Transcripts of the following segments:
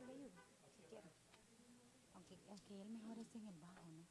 le ayudo, si quiere. Aunque, aunque él mejor esté en el bajo, ¿no?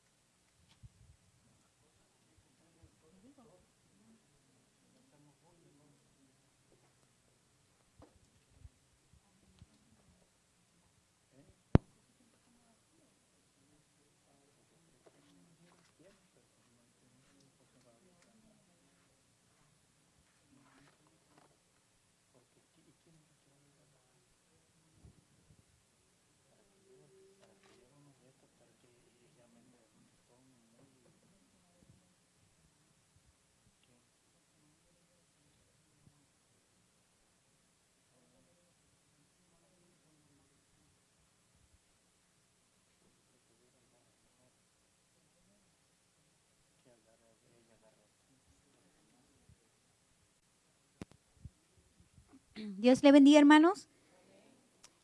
Dios le bendiga, hermanos.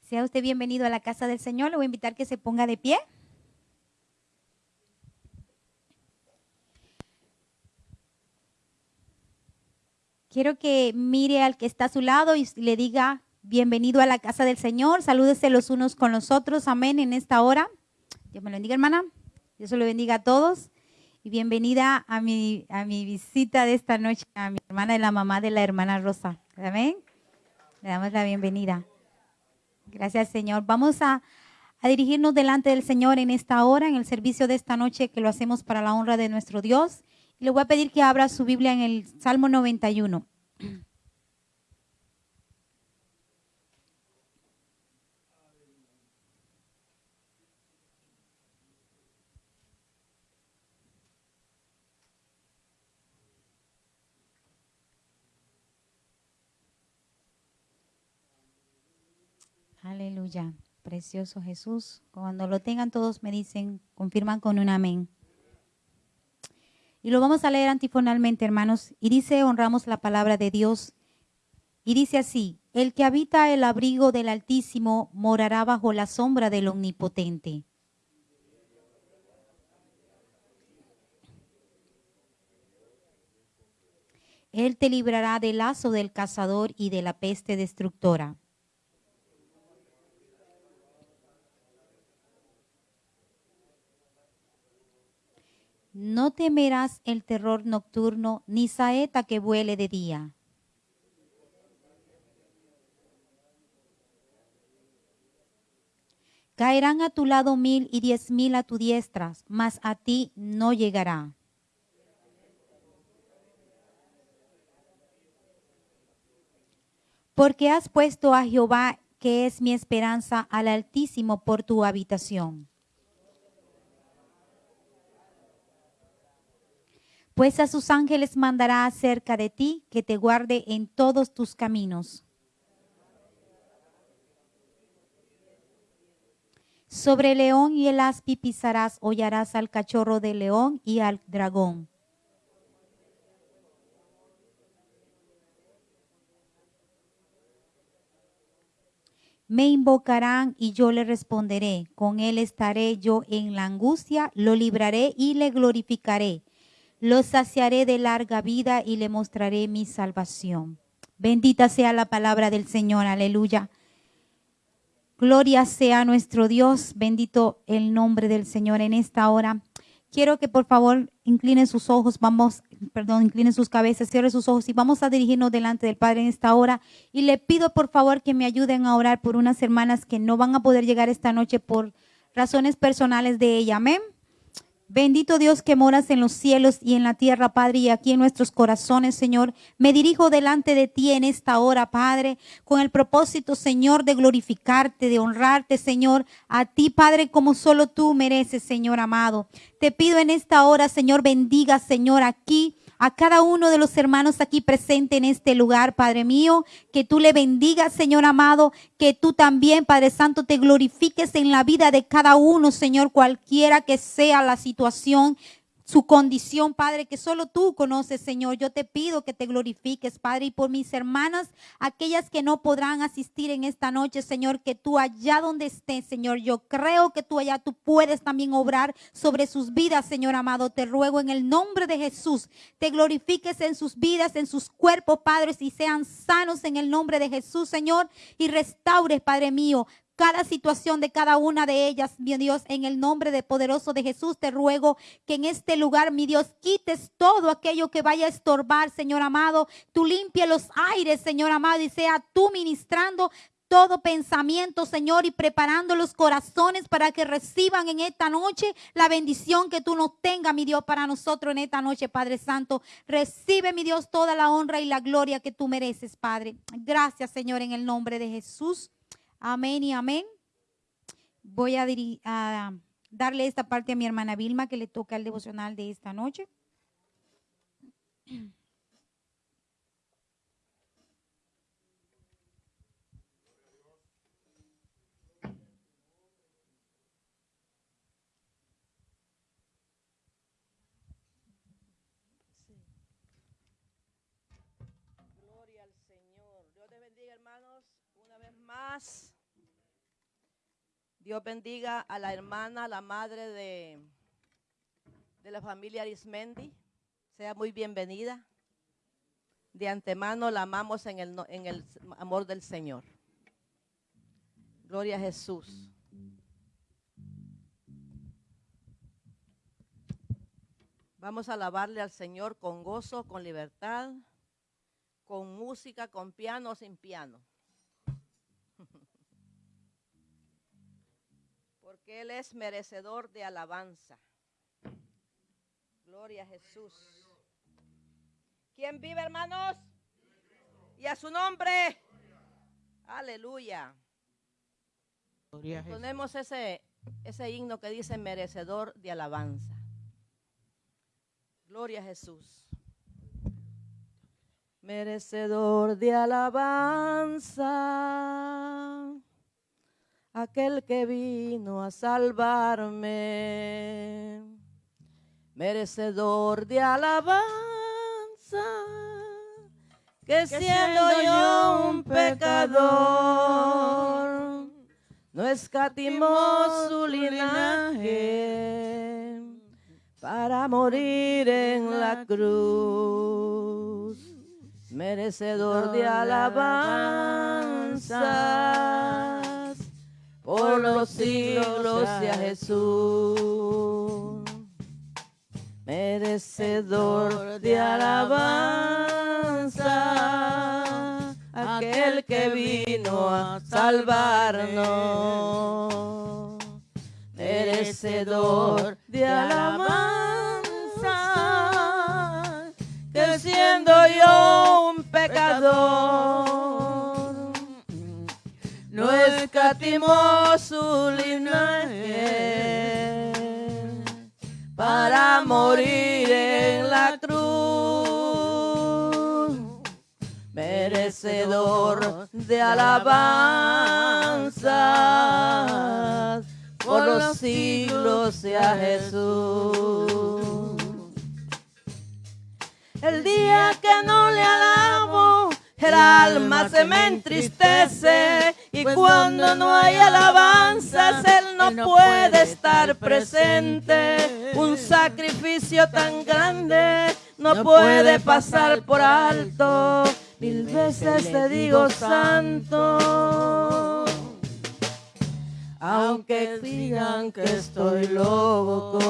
Sea usted bienvenido a la casa del Señor. Le voy a invitar que se ponga de pie. Quiero que mire al que está a su lado y le diga bienvenido a la casa del Señor. Salúdese los unos con los otros. Amén en esta hora. Dios me lo bendiga, hermana. Dios se lo bendiga a todos. Y bienvenida a mi, a mi visita de esta noche, a mi hermana y la mamá de la hermana Rosa. Amén. Le damos la bienvenida. Gracias, Señor. Vamos a, dirigirnos delante del Señor en esta hora, en el servicio de esta noche, que lo hacemos para la honra de nuestro Dios. Y le voy a pedir que abra su Biblia en el Salmo 91. Precioso Jesús. Cuando lo tengan todos me dicen, confirman con un amén. Y lo vamos a leer antifonalmente, hermanos. Y dice, honramos la palabra de Dios. Y dice así, el que habita el abrigo del Altísimo morará bajo la sombra del Omnipotente. Él te librará del lazo del cazador y de la peste destructora. No temerás el terror nocturno, ni saeta que vuele de día. Caerán a tu lado mil y diez mil a tu diestra, mas a ti no llegará. Porque has puesto a Jehová, que es mi esperanza, al Altísimo por tu habitación. Pues a sus ángeles mandará acerca de ti que te guarde en todos tus caminos. Sobre el león y el aspi pisarás, hollarás al cachorro del león y al dragón. Me invocarán y yo le responderé. Con él estaré yo en la angustia, lo libraré y le glorificaré lo saciaré de larga vida y le mostraré mi salvación. Bendita sea la palabra del Señor, aleluya. Gloria sea nuestro Dios, bendito el nombre del Señor en esta hora. Quiero que por favor inclinen sus ojos, vamos, perdón, inclinen sus cabezas, cierren sus ojos y vamos a dirigirnos delante del Padre en esta hora. Y le pido por favor que me ayuden a orar por unas hermanas que no van a poder llegar esta noche por razones personales de ella. Amén. Bendito Dios que moras en los cielos y en la tierra, Padre, y aquí en nuestros corazones, Señor. Me dirijo delante de ti en esta hora, Padre, con el propósito, Señor, de glorificarte, de honrarte, Señor, a ti, Padre, como solo tú mereces, Señor amado. Te pido en esta hora, Señor, bendiga, Señor, aquí a cada uno de los hermanos aquí presente en este lugar, Padre mío, que tú le bendigas, Señor amado, que tú también, Padre Santo, te glorifiques en la vida de cada uno, Señor, cualquiera que sea la situación su condición, Padre, que solo tú conoces, Señor. Yo te pido que te glorifiques, Padre, y por mis hermanas, aquellas que no podrán asistir en esta noche, Señor, que tú allá donde estés, Señor, yo creo que tú allá tú puedes también obrar sobre sus vidas, Señor amado. Te ruego en el nombre de Jesús, te glorifiques en sus vidas, en sus cuerpos, Padre, y sean sanos en el nombre de Jesús, Señor, y restaures, Padre mío, cada situación de cada una de ellas, mi Dios, en el nombre de poderoso de Jesús, te ruego que en este lugar, mi Dios, quites todo aquello que vaya a estorbar, Señor amado. Tú limpie los aires, Señor amado, y sea tú ministrando todo pensamiento, Señor, y preparando los corazones para que reciban en esta noche la bendición que tú nos tengas, mi Dios, para nosotros en esta noche, Padre Santo. Recibe, mi Dios, toda la honra y la gloria que tú mereces, Padre. Gracias, Señor, en el nombre de Jesús. Amén y amén. Voy a, a darle esta parte a mi hermana Vilma que le toca el devocional de esta noche. Dios bendiga a la hermana, la madre de, de la familia Arismendi. Sea muy bienvenida. De antemano la amamos en el, en el amor del Señor. Gloria a Jesús. Vamos a alabarle al Señor con gozo, con libertad, con música, con piano, sin piano. Porque Él es merecedor de alabanza. Gloria a Jesús. ¿Quién vive, hermanos? Y a su nombre. Aleluya. Ponemos ese, ese himno que dice merecedor de alabanza. Gloria a Jesús. Merecedor de alabanza aquel que vino a salvarme, merecedor de alabanza, que, siendo, yo un pecador, no escatimó su linaje para morir en la cruz, merecedor de alabanza por los siglos sea Jesús, merecedor de alabanza, aquel que vino a salvarnos, merecedor de alabanza, que siendo yo un pecador, escatimó su linaje para morir en la cruz, merecedor de alabanza por los siglos sea Jesús. El día que no le alabo, el alma se me entristece y cuando no hay alabanzas Él no puede estar presente. Un sacrificio tan grande no puede pasar por alto. Mil veces te digo santo. Aunque digan que estoy loco.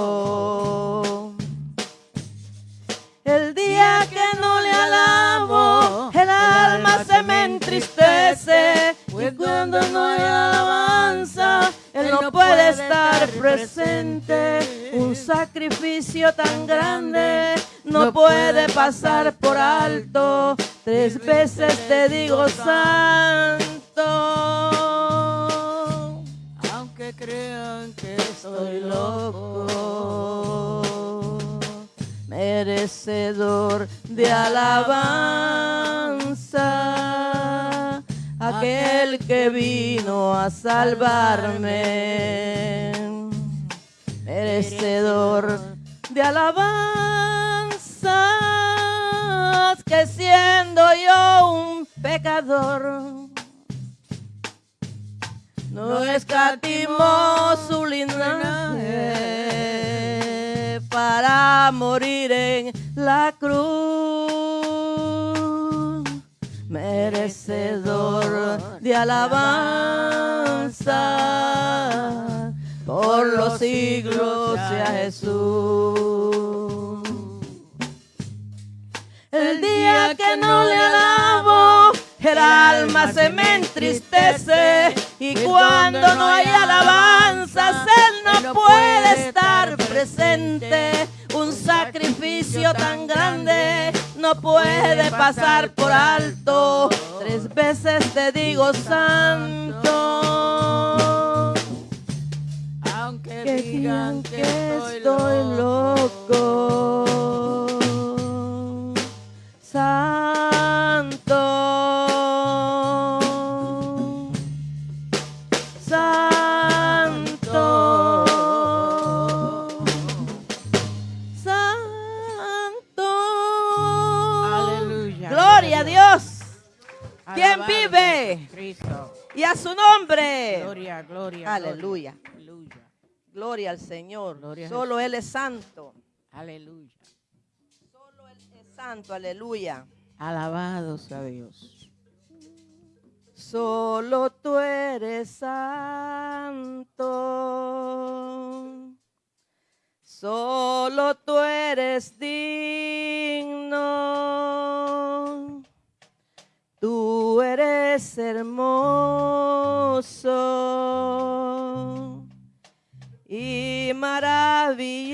El día que no le alabo, alma se me entristece. Y cuando no hay alabanza, Él no puede estar presente. Un sacrificio tan grande no puede pasar por alto. Tres veces te digo santo. Aunque crean que estoy loco merecedor de alabanza, aquel que vino a salvarme, merecedor de alabanza, que siendo yo un pecador, no escatimó su linaje para morir en la cruz, merecedor de alabanza, por los siglos sea Jesús. El día que no le alabo, el alma se me entristece y cuando no hay alabanzas, Él no puede estar presente. Un sacrificio tan grande no puede pasar por alto. Tres veces te digo santo. Aunque Que digan que estoy loco. Santo. Y a su nombre. Gloria, gloria. Aleluya. gloria. Al Señor. Gloria Solo. Él es santo. Aleluya. Solo Él es santo. Aleluya. Alabado sea Dios. Solo tú eres santo. Solo tú eres digno. Tú eres hermoso y maravilloso.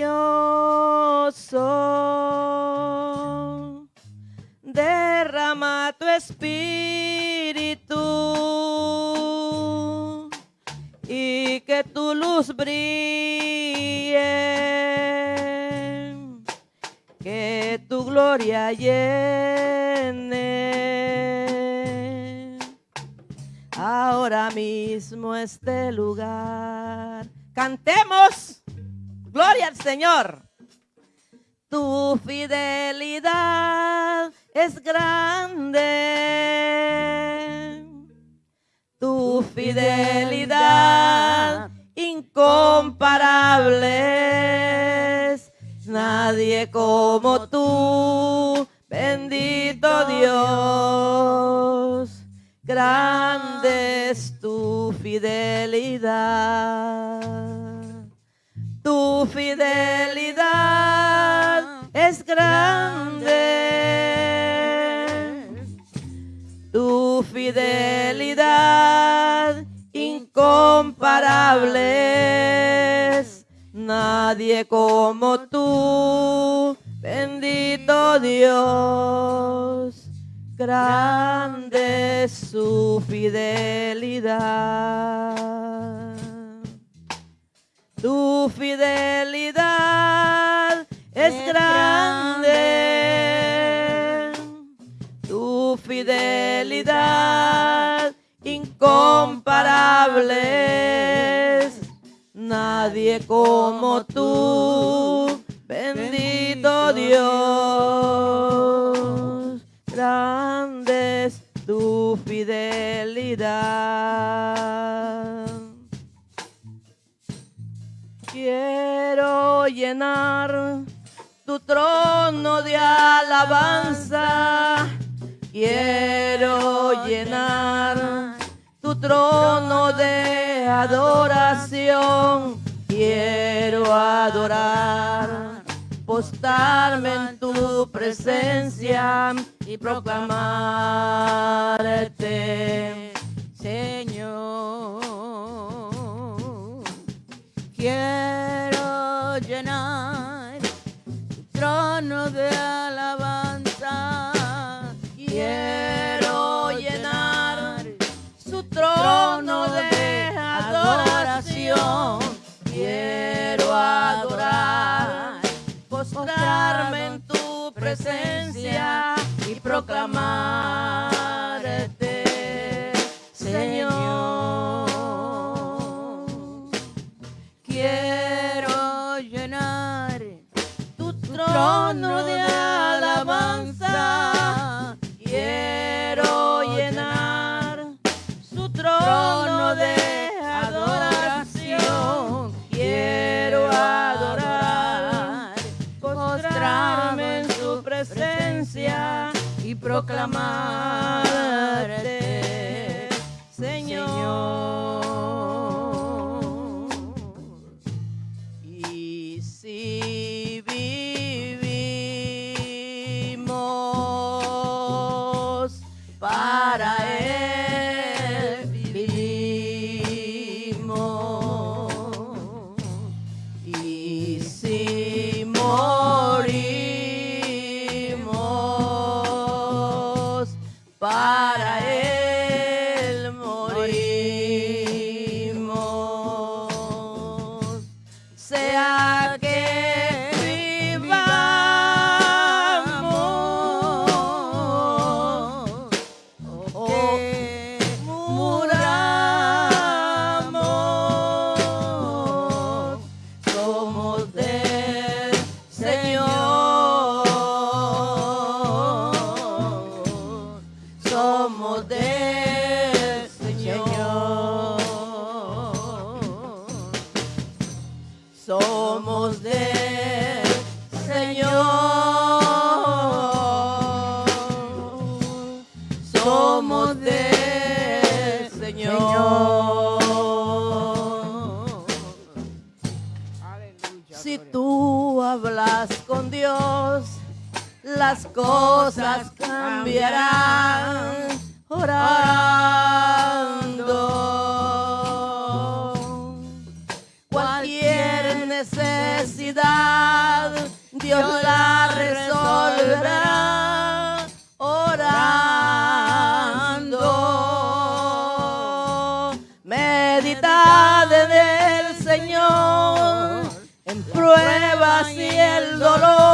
Derrama tu espíritu y que tu luz brille, que tu gloria llene ahora mismo este lugar. Cantemos, gloria al Señor. Tu fidelidad es grande. Tu fidelidad incomparable. es. Nadie como tú, bendito Dios. Grande es tu fidelidad. Tu fidelidad es grande. Tu fidelidad incomparable. Nadie como tú, bendito Dios. Grande es su fidelidad. Tu fidelidad es Es grande. Tu fidelidad incomparable. es. Nadie como tú, bendito Dios. Llenar tu trono de alabanza. Quiero llenar tu trono de adoración. Quiero adorar, postarme en tu presencia y proclamarte. Señor, quiero de alabanza. Quiero llenar su trono de adoración. Quiero adorar, postrarme en tu presencia y proclamarte, trono de alabanza. Quiero llenar su trono de adoración. Quiero adorar, postrarme en su presencia y proclamarte, cosas cambiarán orando. Cualquier necesidad Dios la resolverá orando. Meditad Señor en pruebas y el dolor.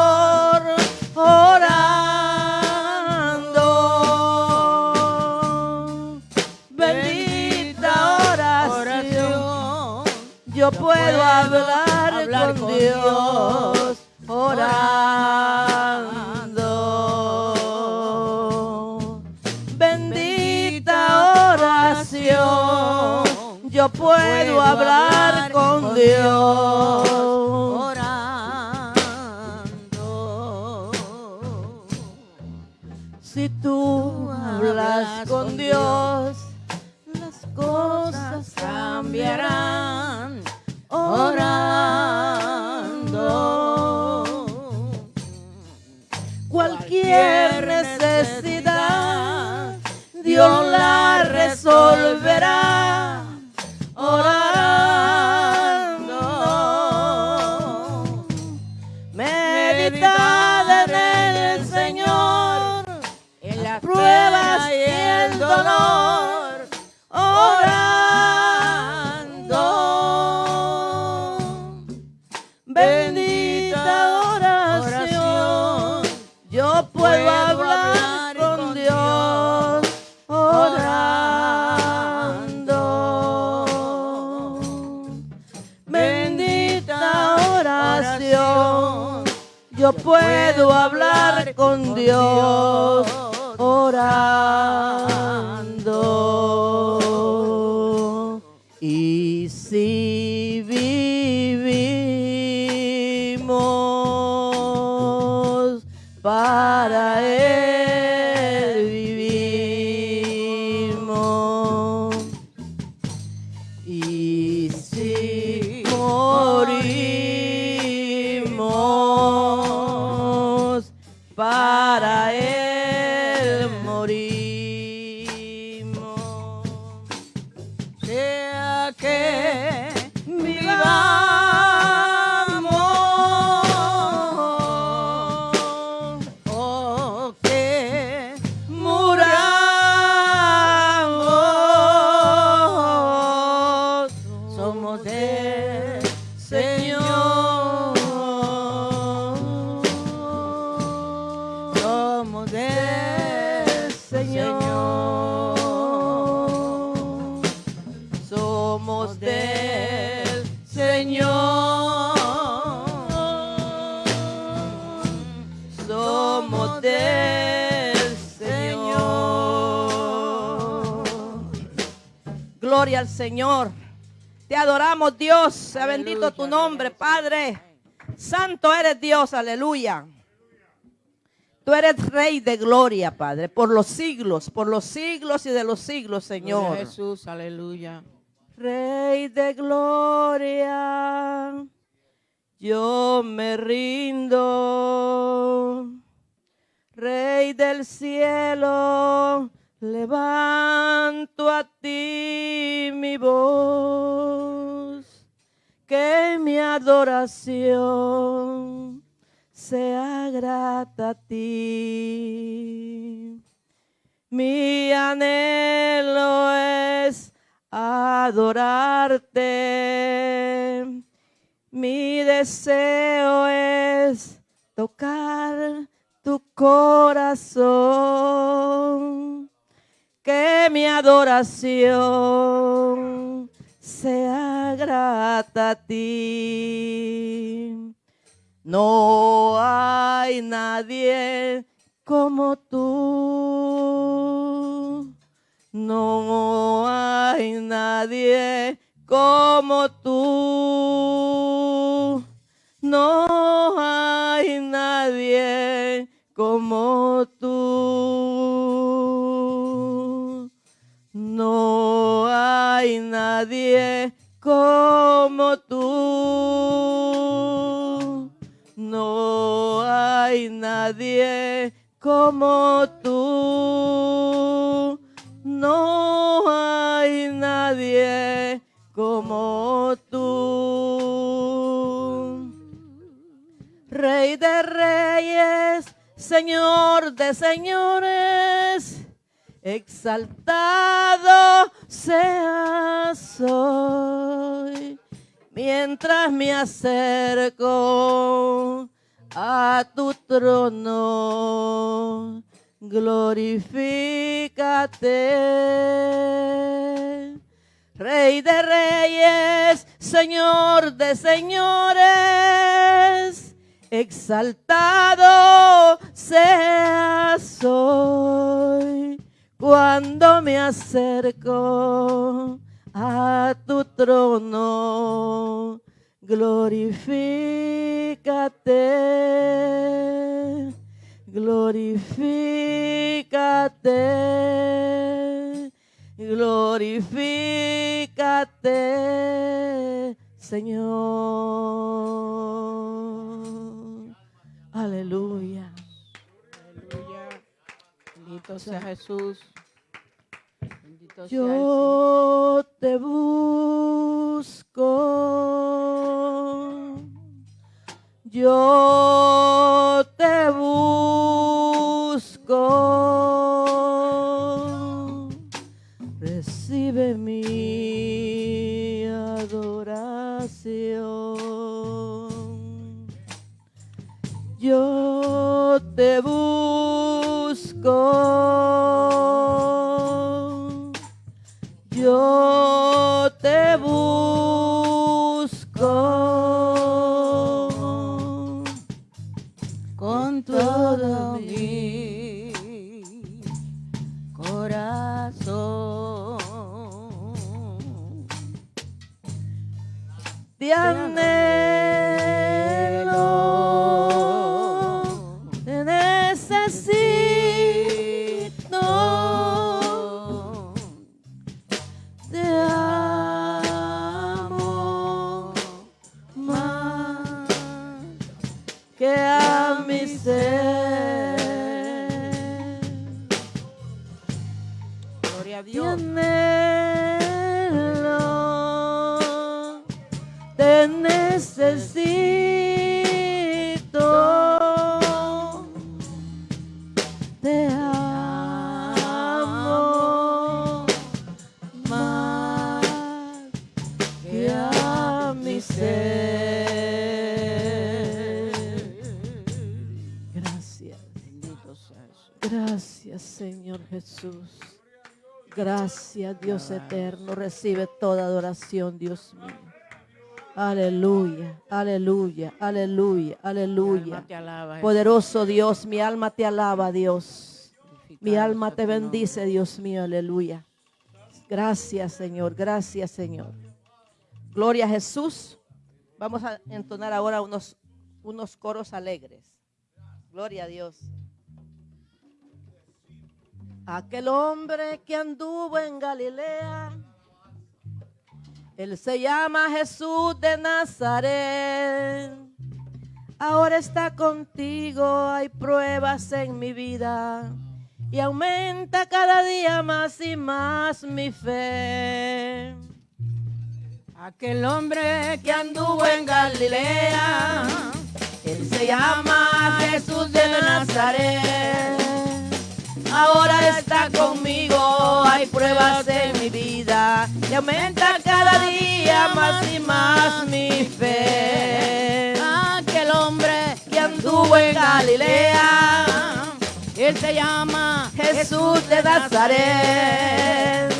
Dios, sea bendito tu nombre, Padre. Santo eres Dios, aleluya. Tú eres Rey de gloria, Padre, por los siglos, por los siglos y de los siglos, Señor. Jesús, aleluya. Rey de gloria, yo me rindo. Rey del cielo, levanto a ti oración sea grata a ti. Mi anhelo es adorarte. Mi deseo es tocar tu corazón. Que mi adoración sea grata a ti. No hay nadie como tú. No hay nadie como tú. No hay nadie como tú. No nadie como tú. No hay nadie como tú. No hay nadie como tú. Rey de reyes, Señor de señores, exaltado seas hoy. Mientras me acerco a tu trono, glorifícate. Rey de reyes, Señor de señores, exaltado seas hoy cuando me acerco a tu trono. Glorifícate, glorifícate, glorifícate, Señor. Aleluya. Bendito sea Jesús. Bendito sea. Yo te busco. Yo te busco. Recibe mi adoración. Yo te busco. Yo te busco con todo mi corazón. Te anhelo, te necesito, Jesús. Gracias, Dios eterno. Recibe toda adoración, Dios mío. Aleluya, aleluya, aleluya, aleluya. Poderoso Dios, mi alma te alaba, Dios. Mi alma te bendice, Dios mío, aleluya. Gracias, Señor, gracias, Señor. Gloria a Jesús. Vamos a entonar ahora unos, unos coros alegres. Gloria a Dios. Aquel hombre que anduvo en Galilea, él se llama Jesús de Nazaret. Ahora está contigo, hay pruebas en mi vida y aumenta cada día más y más mi fe. Aquel hombre que anduvo en Galilea, él se llama Jesús de Nazaret. Ahora está conmigo. Hay pruebas en mi vida y aumenta cada día más y más mi fe. Aquel hombre Que anduvo en Galilea, él se llama Jesús de Nazaret.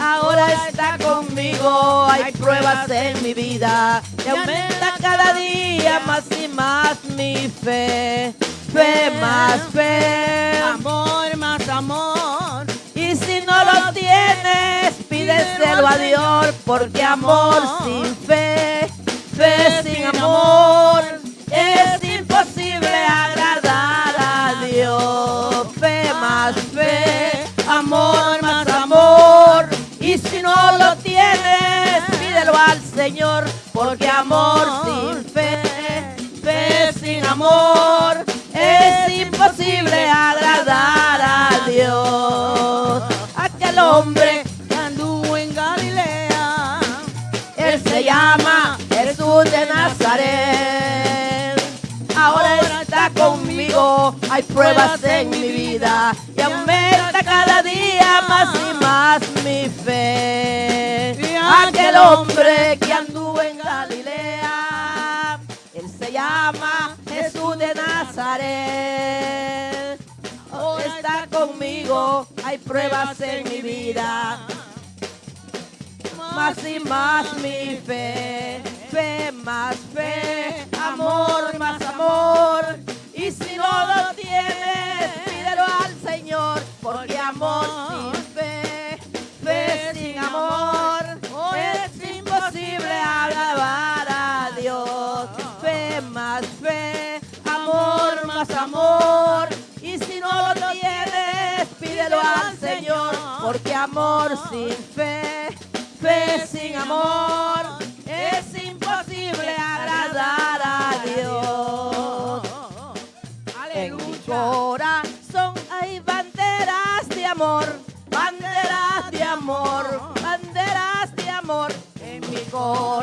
Ahora está conmigo, hay pruebas en mi vida y aumenta cada día más y más mi fe. Fe más fe. amor más amor. Y si no lo tienes, pídeselo a Dios, porque amor sin fe, fe sin amor, es imposible agradar a Dios. Fe más fe, amor más amor. Y si no lo tienes, pídelo al Señor, porque amor sin fe, fe sin amor, es imposible agradar a Dios. Aquel hombre, que anduvo en Galilea. él se llama Jesús de Nazaret. Ahora está conmigo, hay pruebas en mi vida y aumenta cada día más y más mi fe. Aquel hombre que anduvo en Galilea, él se llama Jesús de Nazaret. Ahora está conmigo, hay pruebas en mi vida. más y más mi fe, fe más fe, amor sin fe, fe sin amor, es imposible agradar a Dios. En mi corazón hay banderas de amor, banderas de amor, banderas de amor. En mi corazón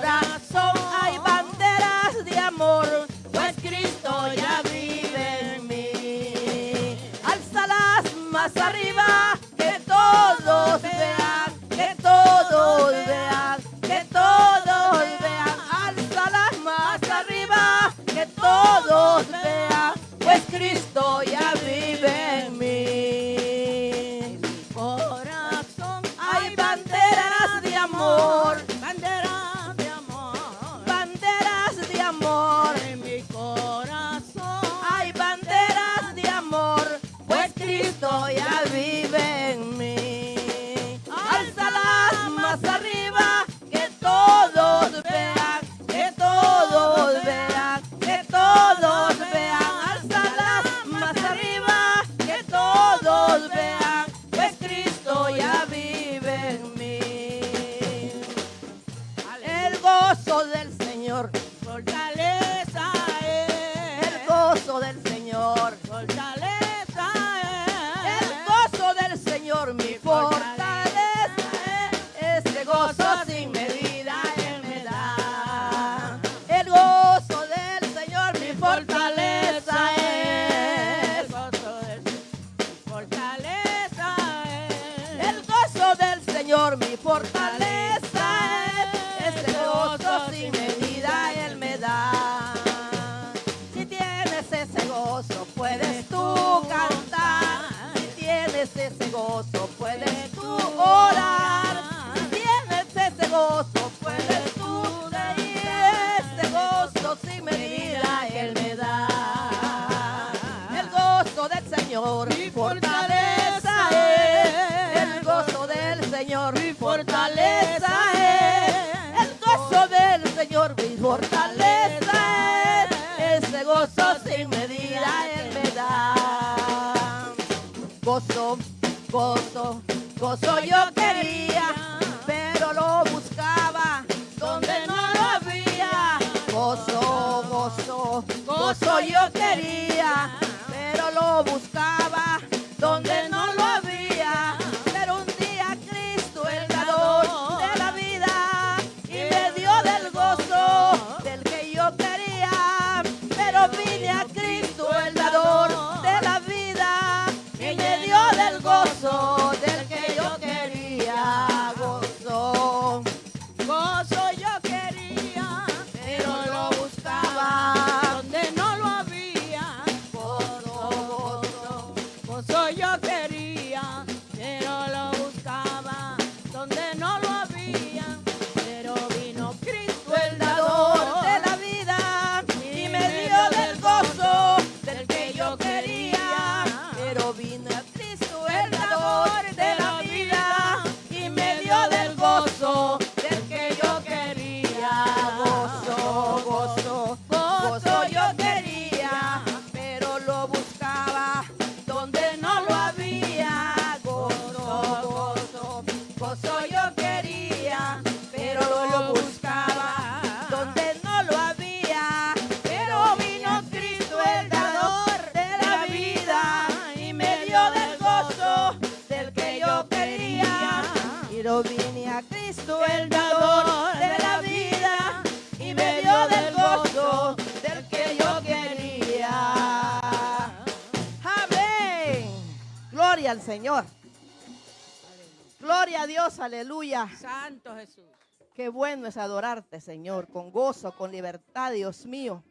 Qué bueno es adorarte, Señor, con gozo, con libertad, Dios mío.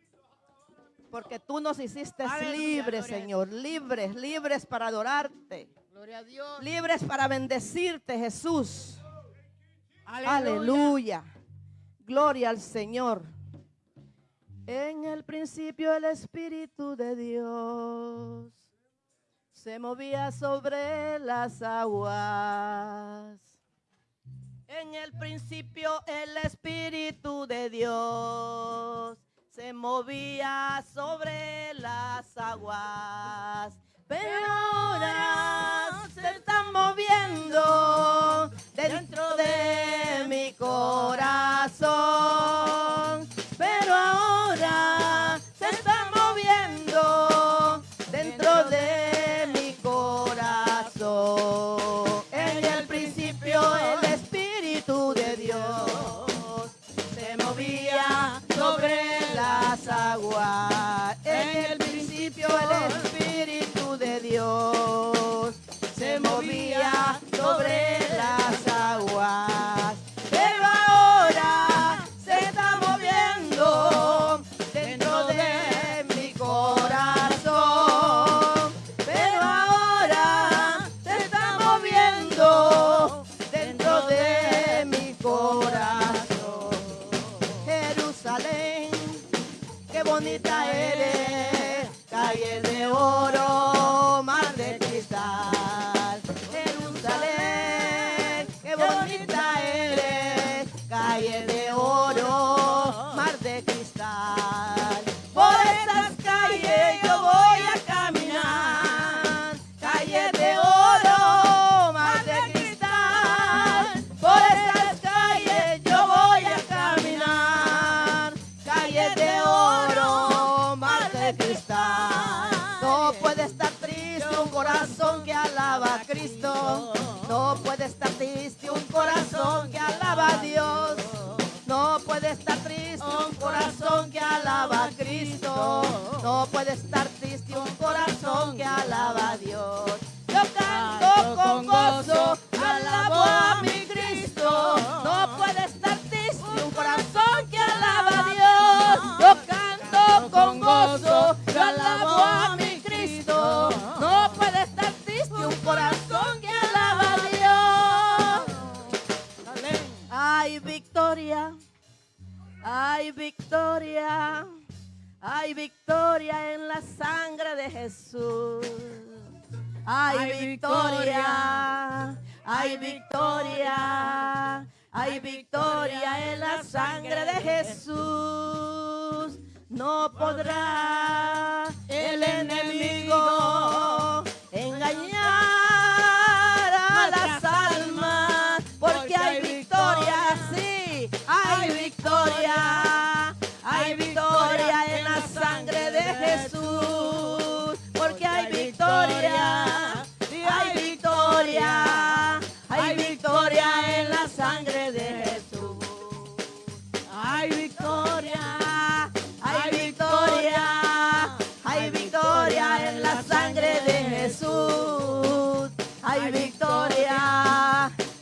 Porque tú nos hiciste Aleluya, libres, Señor, libres, libres para adorarte, Gloria a Dios. libres para bendecirte, Jesús. Aleluya. Aleluya. Gloria al Señor. En el principio el Espíritu de Dios se movía sobre las aguas. En el principio el Espíritu de Dios se movía sobre las aguas. Pero ahora se está moviendo dentro de mi corazón. Pero ahora se está corazón que alaba a Cristo. No puede estar triste un corazón que alaba a Dios. No puede estar triste un corazón que alaba a Cristo. No puede estar triste un corazón que alaba a Dios. Yo canto con gozo, alabo a mi Hay victoria, hay victoria en la sangre de Jesús. Hay Hay victoria, hay victoria, hay victoria en la sangre de Jesús. No podrá el enemigo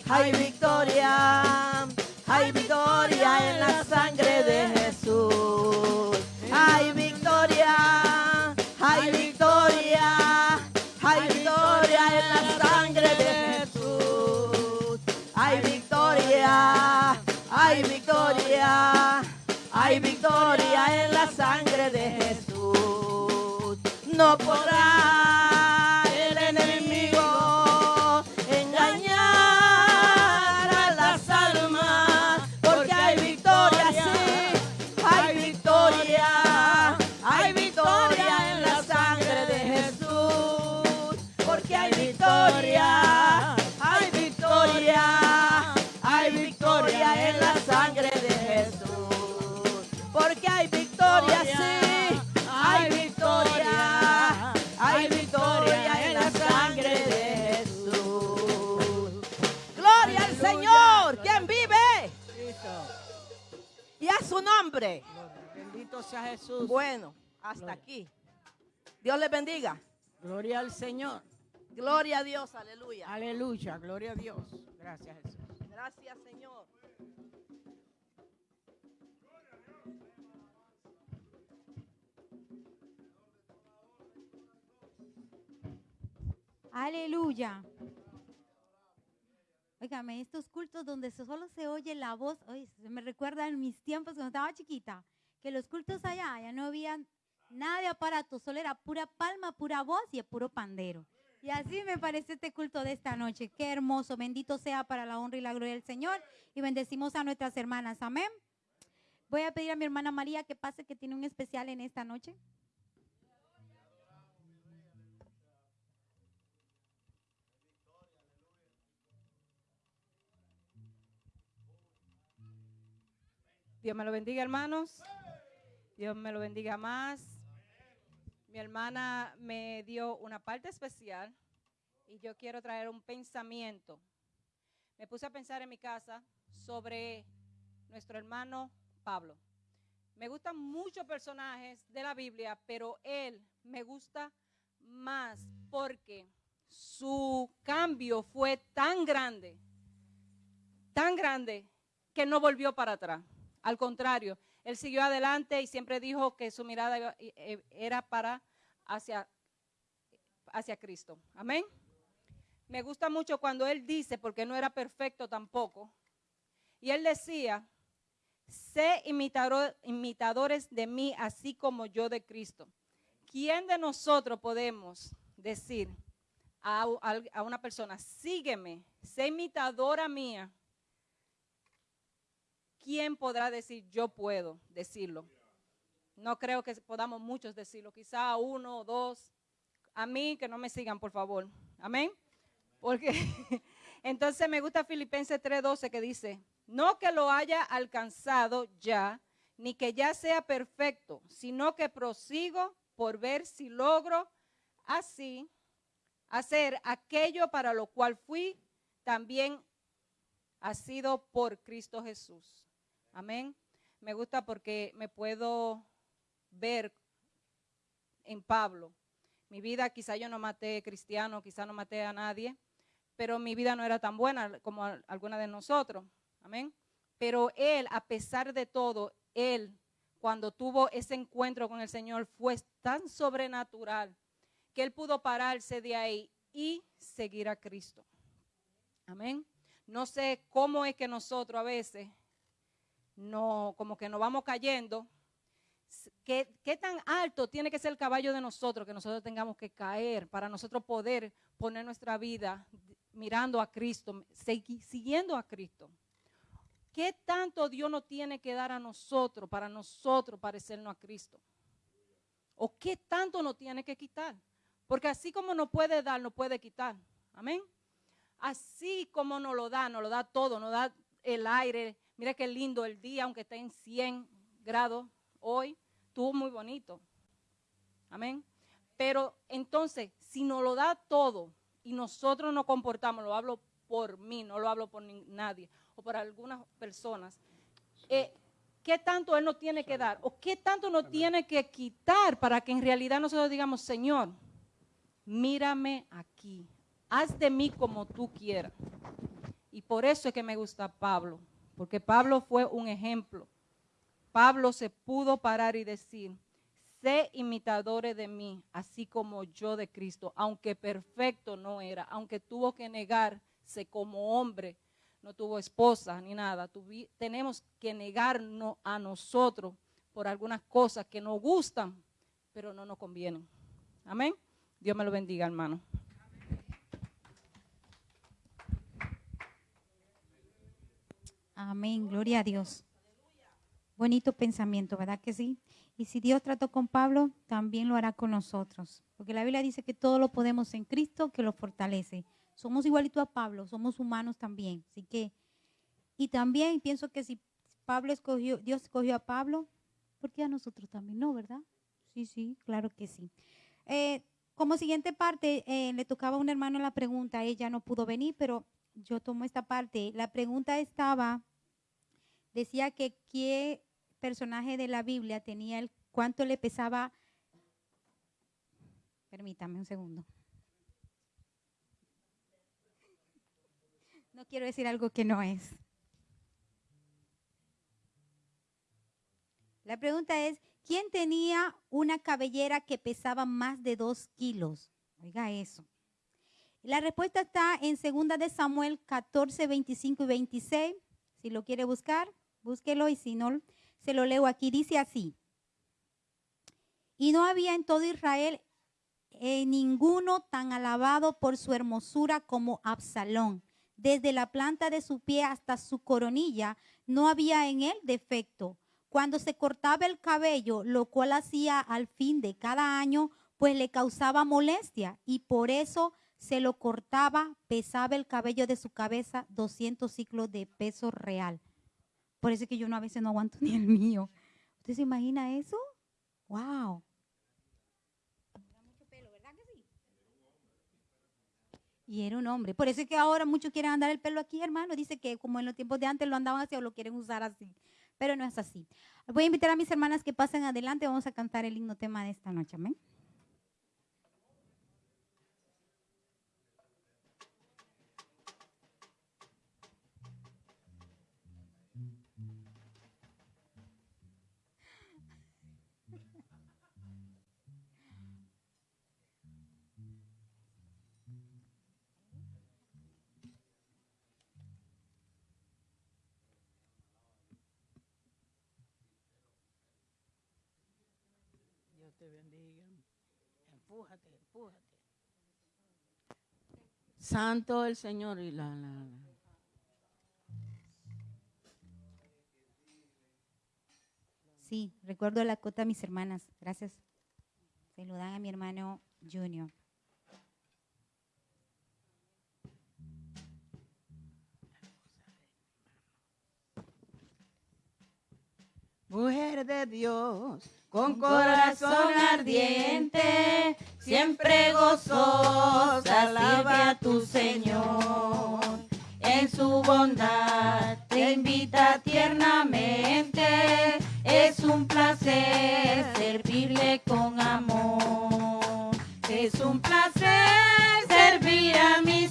hay victoria, hay victoria en la sangre de Jesús. Hay victoria, hay victoria, hay victoria en la sangre de Jesús. Hay victoria, hay victoria, hay victoria en la sangre de Jesús. No podrá su nombre. Gloria. Bendito sea Jesús. Bueno, hasta Gloria. aquí. Dios les bendiga. Gloria al Señor. Gloria a Dios, aleluya. Aleluya. Gloria a Dios. Gracias Jesús. Gracias, Señor. Aleluya. Óigame, estos cultos donde solo se oye la voz, oye, me recuerda en mis tiempos cuando estaba chiquita, que los cultos allá, ya no había nada de aparato, solo era pura palma, pura voz y puro pandero. Y así me parece este culto de esta noche. Qué hermoso, bendito sea para la honra y la gloria del Señor. Y bendecimos a nuestras hermanas, amén. Voy a pedir a mi hermana María que pase, que tiene un especial en esta noche. Dios me lo bendiga, hermanos. Dios me lo bendiga más. Mi hermana me dio una parte especial y yo quiero traer un pensamiento. Me puse a pensar en mi casa sobre nuestro hermano Pablo. Me gustan muchos personajes de la Biblia, pero él me gusta más porque su cambio fue tan grande, tan grande, que no volvió para atrás. Al contrario, él siguió adelante y siempre dijo que su mirada eh, era para hacia, hacia Cristo. Amén. Me gusta mucho cuando él dice, porque no era perfecto tampoco, y él decía, sé imitadores de mí, así como yo de Cristo. ¿Quién de nosotros podemos decir a, a una persona, sígueme, sé imitadora mía? ¿Quién podrá decir, yo puedo decirlo? No creo que podamos muchos decirlo, quizá uno o dos. A mí que no me sigan, por favor. Amén. Porque entonces me gusta Filipenses 3:12 que dice, no que lo haya alcanzado ya, ni que ya sea perfecto, sino que prosigo por ver si logro así hacer aquello para lo cual fui también ha sido por Cristo Jesús. Amén. Me gusta porque me puedo ver en Pablo. Mi vida, quizá yo no maté cristiano, quizá no maté a nadie, pero mi vida no era tan buena como alguna de nosotros. Amén. Pero él, a pesar de todo, él, cuando tuvo ese encuentro con el Señor, fue tan sobrenatural que él pudo pararse de ahí y seguir a Cristo. Amén. No sé cómo es que nosotros a veces no, como que nos vamos cayendo. ¿Qué, ¿Qué tan alto tiene que ser el caballo de nosotros que nosotros tengamos que caer para nosotros poder poner nuestra vida mirando a Cristo, siguiendo a Cristo? ¿Qué tanto Dios nos tiene que dar a nosotros para nosotros parecernos a Cristo? ¿O qué tanto nos tiene que quitar? Porque así como nos puede dar, nos puede quitar. Amén. Así como nos lo da, nos lo da todo, nos da el aire. Mira qué lindo el día, aunque esté en 100 grados hoy, estuvo muy bonito. Amén. Pero entonces, si nos lo da todo y nosotros nos comportamos, lo hablo por mí, no lo hablo por nadie o por algunas personas, eh, ¿qué tanto Él nos tiene que dar? ¿O qué tanto nos tiene que quitar para que en realidad nosotros digamos, Señor, mírame aquí, haz de mí como tú quieras? Y por eso es que me gusta Pablo, porque Pablo fue un ejemplo. Pablo se pudo parar y decir, sé imitadores de mí, así como yo de Cristo, aunque perfecto no era, aunque tuvo que negarse como hombre, no tuvo esposa ni nada. Tenemos que negarnos a nosotros por algunas cosas que nos gustan, pero no nos convienen. Amén. Dios me lo bendiga, hermano. Amén, gloria a Dios. Bonito pensamiento, ¿verdad que sí? Y si Dios trató con Pablo, también lo hará con nosotros. Porque la Biblia dice que todo lo podemos en Cristo que lo fortalece. Somos igualito a Pablo, somos humanos también. Así que, y también pienso que si Pablo escogió, Dios escogió a Pablo, ¿por qué a nosotros también no, verdad? Sí, sí, claro que sí. Eh, como siguiente parte, eh, le tocaba a un hermano la pregunta, ella no pudo venir, pero yo tomo esta parte. La pregunta estaba decía que qué personaje de la Biblia tenía el cuánto le pesaba. Permítame un segundo. No quiero decir algo que no es. La pregunta es, ¿quién tenía una cabellera que pesaba más de dos kilos? Oiga eso. La respuesta está en 2 de Samuel 14, 25 y 26. Si lo quiere buscar, búsquelo y si no, se lo leo aquí. Dice así. Y no había en todo Israel eh, ninguno tan alabado por su hermosura como Absalón. Desde la planta de su pie hasta su coronilla no había en él defecto. Cuando se cortaba el cabello, lo cual hacía al fin de cada año, pues le causaba molestia y por eso se lo cortaba, pesaba el cabello de su cabeza 200 ciclos de peso real. Por eso es que yo no, a veces no aguanto ni el mío. ¿Usted se imagina eso? ¡Wow! Y era un hombre. Por eso es que ahora muchos quieren andar el pelo aquí, hermano. Dice que como en los tiempos de antes lo andaban así o lo quieren usar así. Pero no es así. Voy a invitar a mis hermanas que pasen adelante. Vamos a cantar el himno tema de esta noche. Amén. Empújate. Santo el Señor y la, la, la. Sí, recuerdo la cota a mis hermanas. Gracias. Se lo dan a mi hermano Junior. Mujer de Dios, con corazón ardiente, siempre gozosa, alaba a tu Señor. En su bondad te invita tiernamente, es un placer servirle con amor. Es un placer servir a mi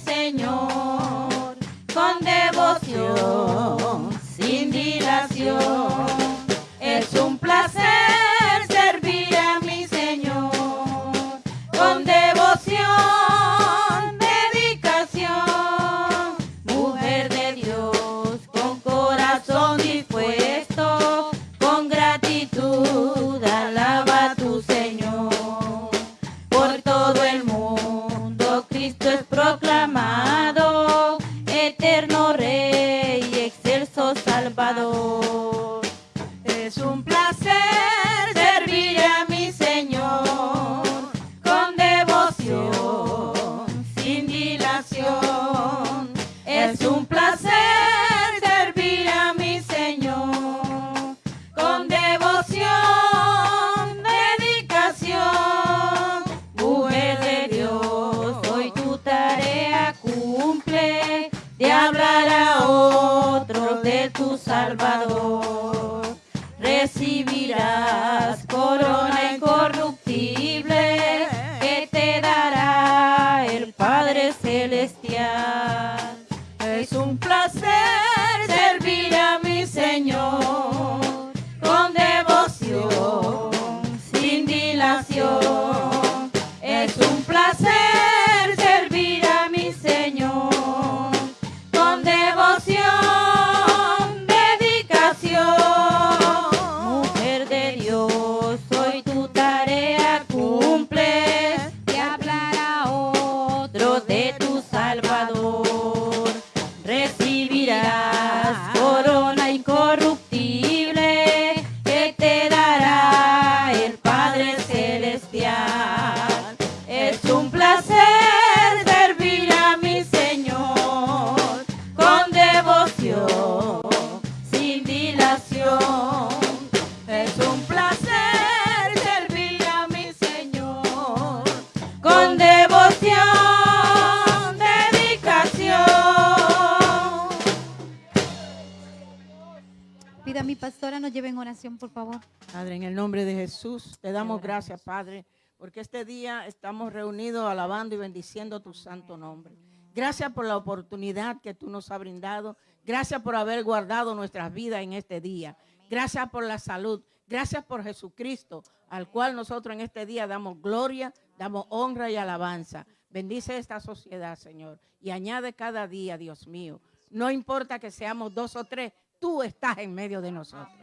gracias, Padre, porque este día estamos reunidos alabando y bendiciendo tu santo nombre. Gracias por la oportunidad que tú nos has brindado. Gracias por haber guardado nuestras vidas en este día. Gracias por la salud. Gracias por Jesucristo, al cual nosotros en este día damos gloria, damos honra y alabanza. Bendice esta sociedad, Señor, y añade cada día, Dios mío. No importa que seamos dos o tres, tú estás en medio de nosotros.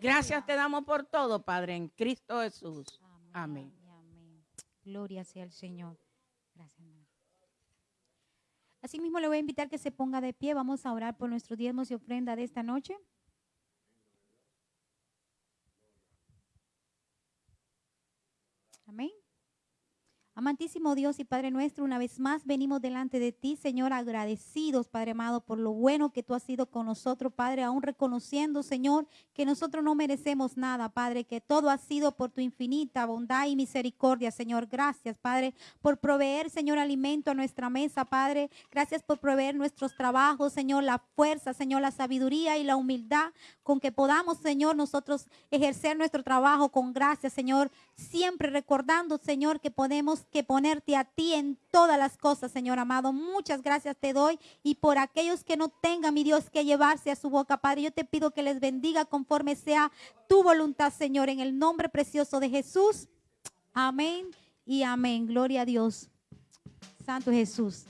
Gracias te damos por todo, Padre, en Cristo Jesús. Amén. Gloria sea al Señor. Gracias, hermano. Asimismo, le voy a invitar que se ponga de pie. Vamos a orar por nuestros diezmos y ofrenda de esta noche. Amén. Amantísimo Dios y Padre nuestro, una vez más venimos delante de ti, Señor, agradecidos, Padre amado, por lo bueno que tú has sido con nosotros, Padre, aún reconociendo, Señor, que nosotros no merecemos nada, Padre, que todo ha sido por tu infinita bondad y misericordia, Señor. Gracias, Padre, por proveer, Señor, alimento a nuestra mesa, Padre. Gracias por proveer nuestros trabajos, Señor, la fuerza, Señor, la sabiduría y la humildad con que podamos, Señor, nosotros ejercer nuestro trabajo con gracia, Señor, siempre recordando, Señor, que podemos que ponerte a ti en todas las cosas, Señor amado. Muchas gracias te doy y por aquellos que no tengan, mi Dios, que llevarse a su boca, Padre, yo te pido que les bendiga conforme sea tu voluntad, Señor, en el nombre precioso de Jesús. Amén y amén. Gloria a Dios. Santo Jesús.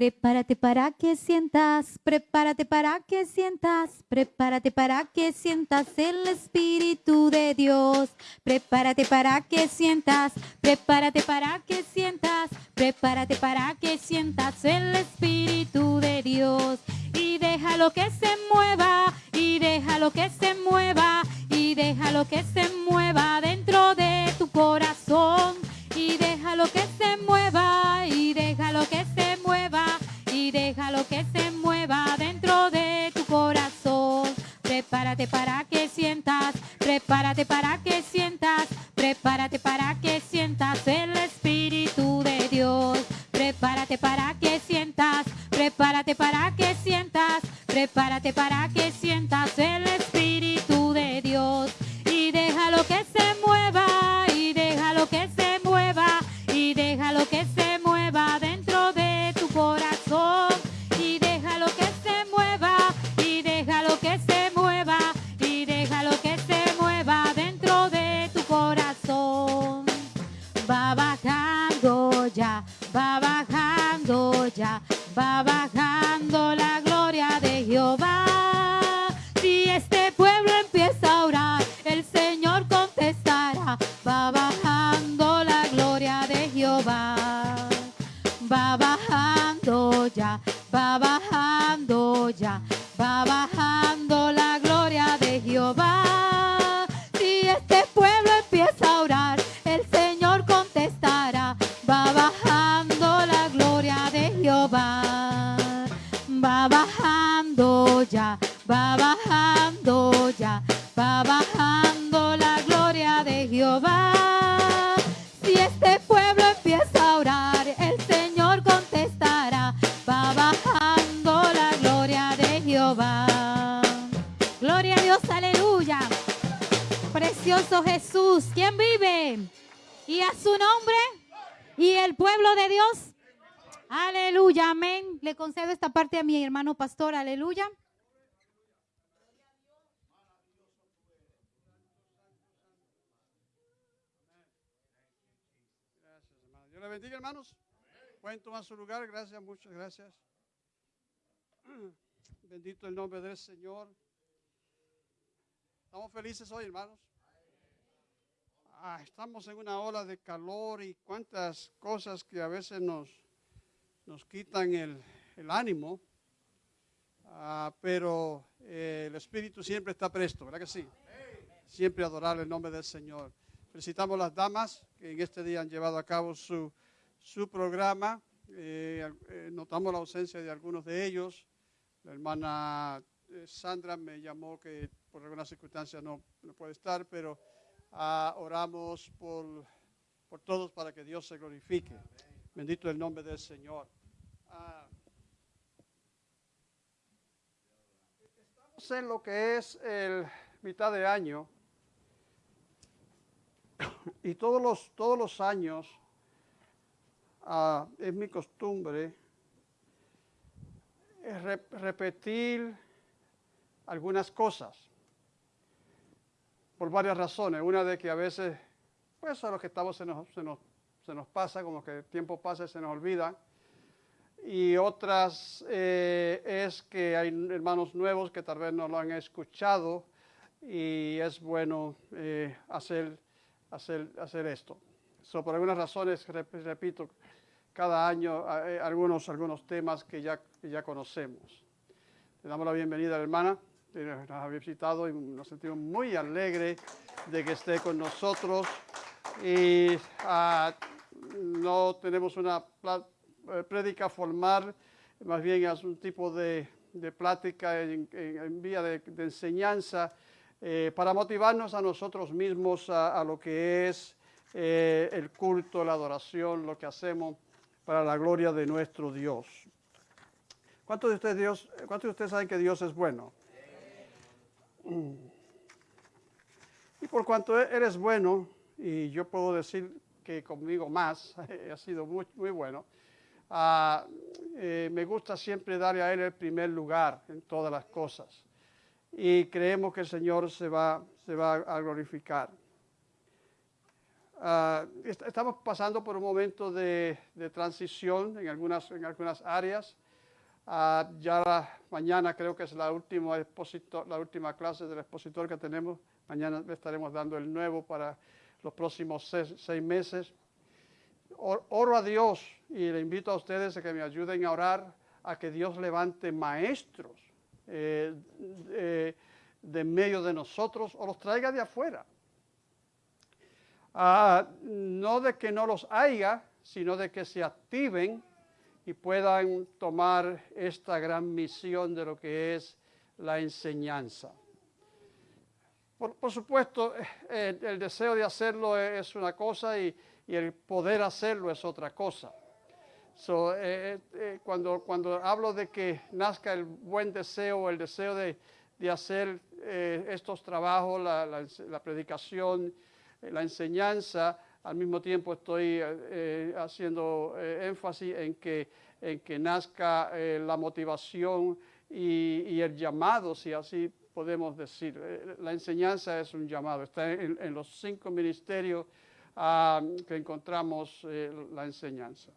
Prepárate para que sientas, prepárate para que sientas, prepárate para que sientas el Espíritu de Dios. Prepárate para que sientas, prepárate para que sientas, prepárate para que sientas el Espíritu de Dios. Y déjalo que se mueva, y déjalo que se mueva, y déjalo que se mueva dentro de tu corazón. Y déjalo que se mueva, y déjalo que se y déjalo que se mueva dentro de tu corazón. Prepárate para que sientas, prepárate para que sientas, prepárate para que sientas el Espíritu de Dios. Prepárate para que sientas, prepárate para que sientas, prepárate para que sientas el Espíritu de Dios. Pueblo de Dios. Aleluya, amén. Le concedo esta parte a mi hermano pastor, aleluya. Gracias, hermano. Dios le bendiga, hermanos. Pueden tomar su lugar. Gracias, muchas gracias. Bendito el nombre del Señor. Estamos felices hoy, hermanos. Ah, estamos en una ola de calor y cuántas cosas que a veces nos, nos quitan el, el ánimo. Ah, pero eh, el Espíritu siempre está presto, ¿verdad que sí? Siempre adorar el nombre del Señor. Felicitamos a las damas que en este día han llevado a cabo su, su programa. Eh, eh, notamos la ausencia de algunos de ellos. La hermana eh, Sandra me llamó que por algunas circunstancias no, no puede estar, pero ah, oramos por, por todos para que Dios se glorifique. Bendito el nombre del Señor. Ah, en lo que es el mitad de año, y todos los, todos los años ah, es mi costumbre repetir algunas cosas por varias razones. Una de que a veces, pues a los que estamos se nos, se nos, se nos pasa, como que el tiempo pasa y se nos olvida. Y otras eh, es que hay hermanos nuevos que tal vez no lo han escuchado y es bueno eh, hacer, hacer, hacer esto. So, por algunas razones, repito, cada año eh, algunos, algunos temas que ya, que ya conocemos. Le damos la bienvenida a la hermana nos ha visitado y nos sentimos muy alegres de que esté con nosotros. Y ah, no tenemos una eh, prédica formal, más bien es un tipo de, plática en, vía de, enseñanza eh, para motivarnos a nosotros mismos a, lo que es eh, el culto, la adoración, lo que hacemos para la gloria de nuestro Dios. ¿Cuántos de ustedes, Dios, cuántos de ustedes saben que Dios es bueno? Y por cuanto Él es bueno, y yo puedo decir que conmigo más, ha sido muy, bueno, uh, eh, me gusta siempre darle a Él el primer lugar en todas las cosas. Y creemos que el Señor se va, a glorificar. Uh, estamos pasando por un momento de, de, transición en algunas, en algunas áreas. Uh, ya mañana creo que es la última, la última clase del expositor que tenemos. Mañana estaremos dando el nuevo para los próximos seis, meses. Oro a Dios y le invito a ustedes a que me ayuden a orar a que Dios levante maestros eh, de medio de nosotros o los traiga de afuera. Ah, no de que no los haya, sino de que se activen y puedan tomar esta gran misión de lo que es la enseñanza. Por, por supuesto, eh, el, deseo de hacerlo es una cosa y, y el poder hacerlo es otra cosa. Eh, eh, cuando, cuando hablo de que nazca el buen deseo, el deseo de, de hacer estos trabajos, la, la, predicación, la enseñanza, al mismo tiempo estoy eh, haciendo énfasis en que, en que nazca la motivación y, el llamado, si así podemos decir. la enseñanza es un llamado, está en, los cinco ministerios uh, que encontramos eh, la enseñanza.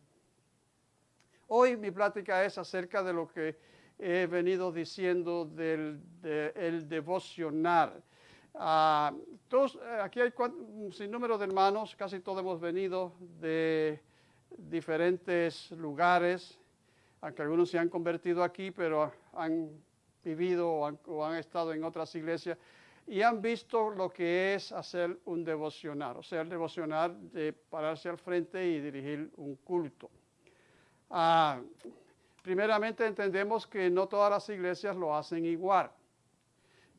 Hoy mi plática es acerca de lo que he venido diciendo del de, el devocionar. Uh, todos, aquí hay un sinnúmero de hermanos, casi todos hemos venido de diferentes lugares, aunque algunos se han convertido aquí, pero han vivido o han, o han estado en otras iglesias y han visto lo que es hacer un devocional, o sea, el devocional de pararse al frente y dirigir un culto. Ah, primeramente entendemos que no todas las iglesias lo hacen igual.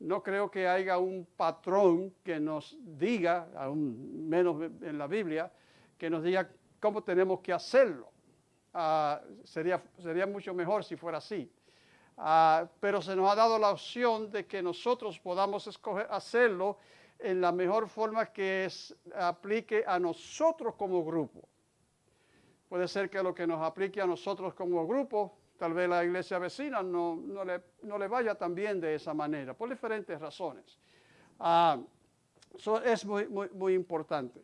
No creo que haya un patrón que nos diga, aún menos en la Biblia, que nos diga cómo tenemos que hacerlo. Ah, sería, sería mucho mejor si fuera así. Uh, pero se nos ha dado la opción de que nosotros podamos escoger hacerlo en la mejor forma que aplique a nosotros como grupo. Puede ser que lo que nos aplique a nosotros como grupo, tal vez la iglesia vecina no, no, le, no le, vaya tan bien de esa manera, por diferentes razones. So es muy, muy, importante.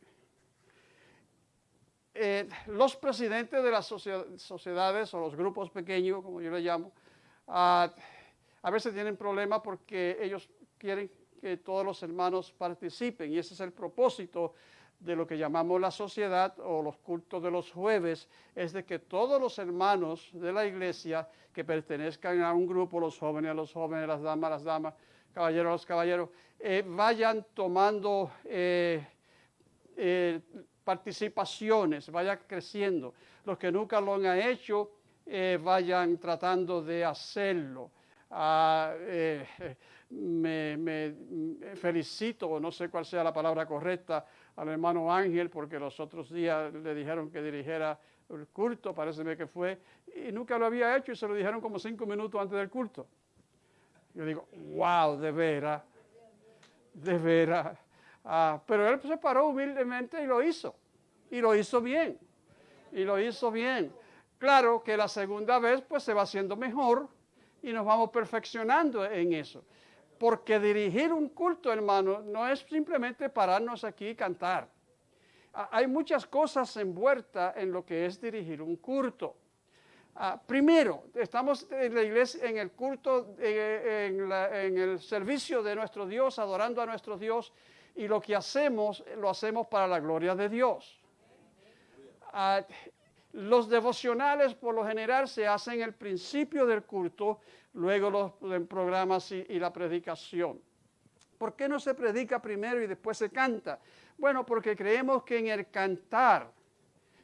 Eh, los presidentes de las sociedades o los grupos pequeños, como yo le llamo, Uh, a veces tienen problemas porque ellos quieren que todos los hermanos participen y ese es el propósito de lo que llamamos la sociedad o los cultos de los jueves, es de que todos los hermanos de la iglesia que pertenezcan a un grupo, los jóvenes, los jóvenes, las damas, las damas, caballeros, los caballeros, eh, vayan tomando eh, eh, participaciones, vayan creciendo. Los que nunca lo han hecho, vayan tratando de hacerlo. Ah, me, me, felicito, no sé cuál sea la palabra correcta, al hermano Ángel, porque los otros días le dijeron que dirigiera el culto, parece que fue, y nunca lo había hecho y se lo dijeron como cinco minutos antes del culto. Yo digo, wow, de veras, de veras. Ah, pero él se paró humildemente y lo hizo. Y lo hizo bien. Y lo hizo bien. Claro que la segunda vez pues se va haciendo mejor y nos vamos perfeccionando en eso. Porque dirigir un culto, hermano, no es simplemente pararnos aquí y cantar. Ah, Hay muchas cosas envueltas en lo que es dirigir un culto. Ah, primero, estamos en la iglesia, en el culto, eh, en, el servicio de nuestro Dios, adorando a nuestro Dios, y lo que hacemos, lo hacemos para la gloria de Dios. Ah, los devocionales por lo general se hacen el principio del culto, luego los programas y, la predicación. ¿Por qué no se predica primero y después se canta? Bueno, porque creemos que en el cantar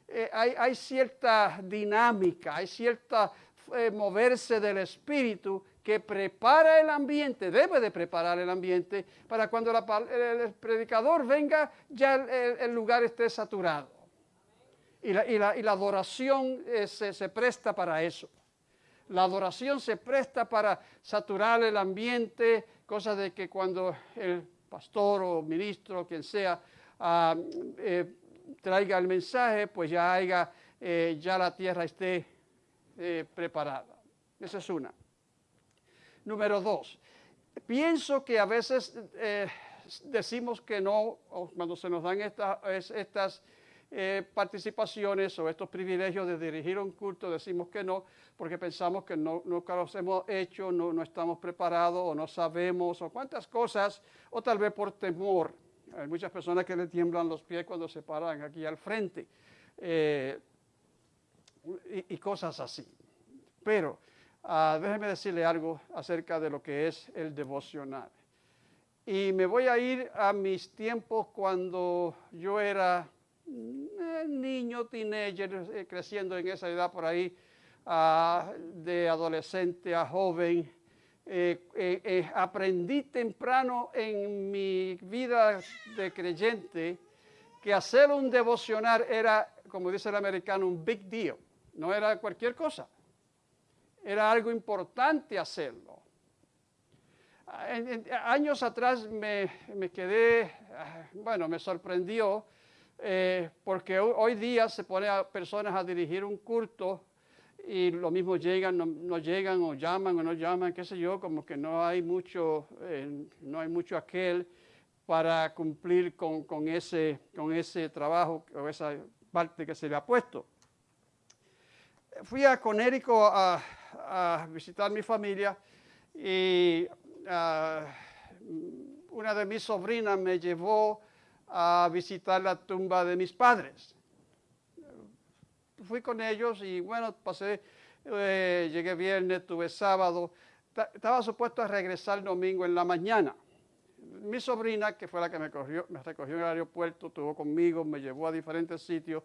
eh, hay, cierta dinámica, hay cierta eh, moverse del espíritu que prepara el ambiente, debe de preparar el ambiente para cuando el, predicador venga ya el- lugar esté saturado. Y la, adoración eh, se presta para eso. La adoración se presta para saturar el ambiente, cosa de que cuando el pastor o ministro, quien sea, ah, eh, traiga el mensaje, pues ya haya, eh, ya la tierra esté eh, preparada. Esa es una. Número dos, pienso que a veces decimos que no, cuando se nos dan esta- es- estas eh, participaciones o estos privilegios de dirigir un culto, decimos que no, porque pensamos que no, nunca los hemos hecho, no, no estamos preparados o no sabemos, o cuántas cosas, o tal vez por temor. Hay muchas personas que le tiemblan los pies cuando se paran aquí al frente, eh, y, cosas así. Pero ah, déjeme decirle algo acerca de lo que es el devocional. Y me voy a ir a mis tiempos cuando yo era niño, teenager, eh, creciendo en esa edad por ahí, ah, de adolescente a joven. Eh, eh, eh, aprendí temprano en mi vida de creyente que hacer un devocional era, como dice el americano, un big deal. No era cualquier cosa. Era algo importante hacerlo. Ah, años atrás me, me quedé, ah, bueno, me sorprendió eh, porque ho- hoy día se pone a personas a dirigir un culto y lo mismo llegan, no, llegan o llaman o no llaman, qué sé yo, como que no hay mucho, eh, no hay mucho aquel para cumplir con, ese, con ese trabajo o esa parte que se le ha puesto. Fui a Conérico a, a visitar mi familia y ah, una de mis sobrinas me llevó a visitar la tumba de mis padres. Fui con ellos y bueno, pasé, eh, llegué viernes, tuve sábado, Ta- estaba supuesto a regresar el domingo en la mañana. Mi sobrina, que fue la que me, cogió, me recogió en el aeropuerto, estuvo conmigo, me llevó a diferentes sitios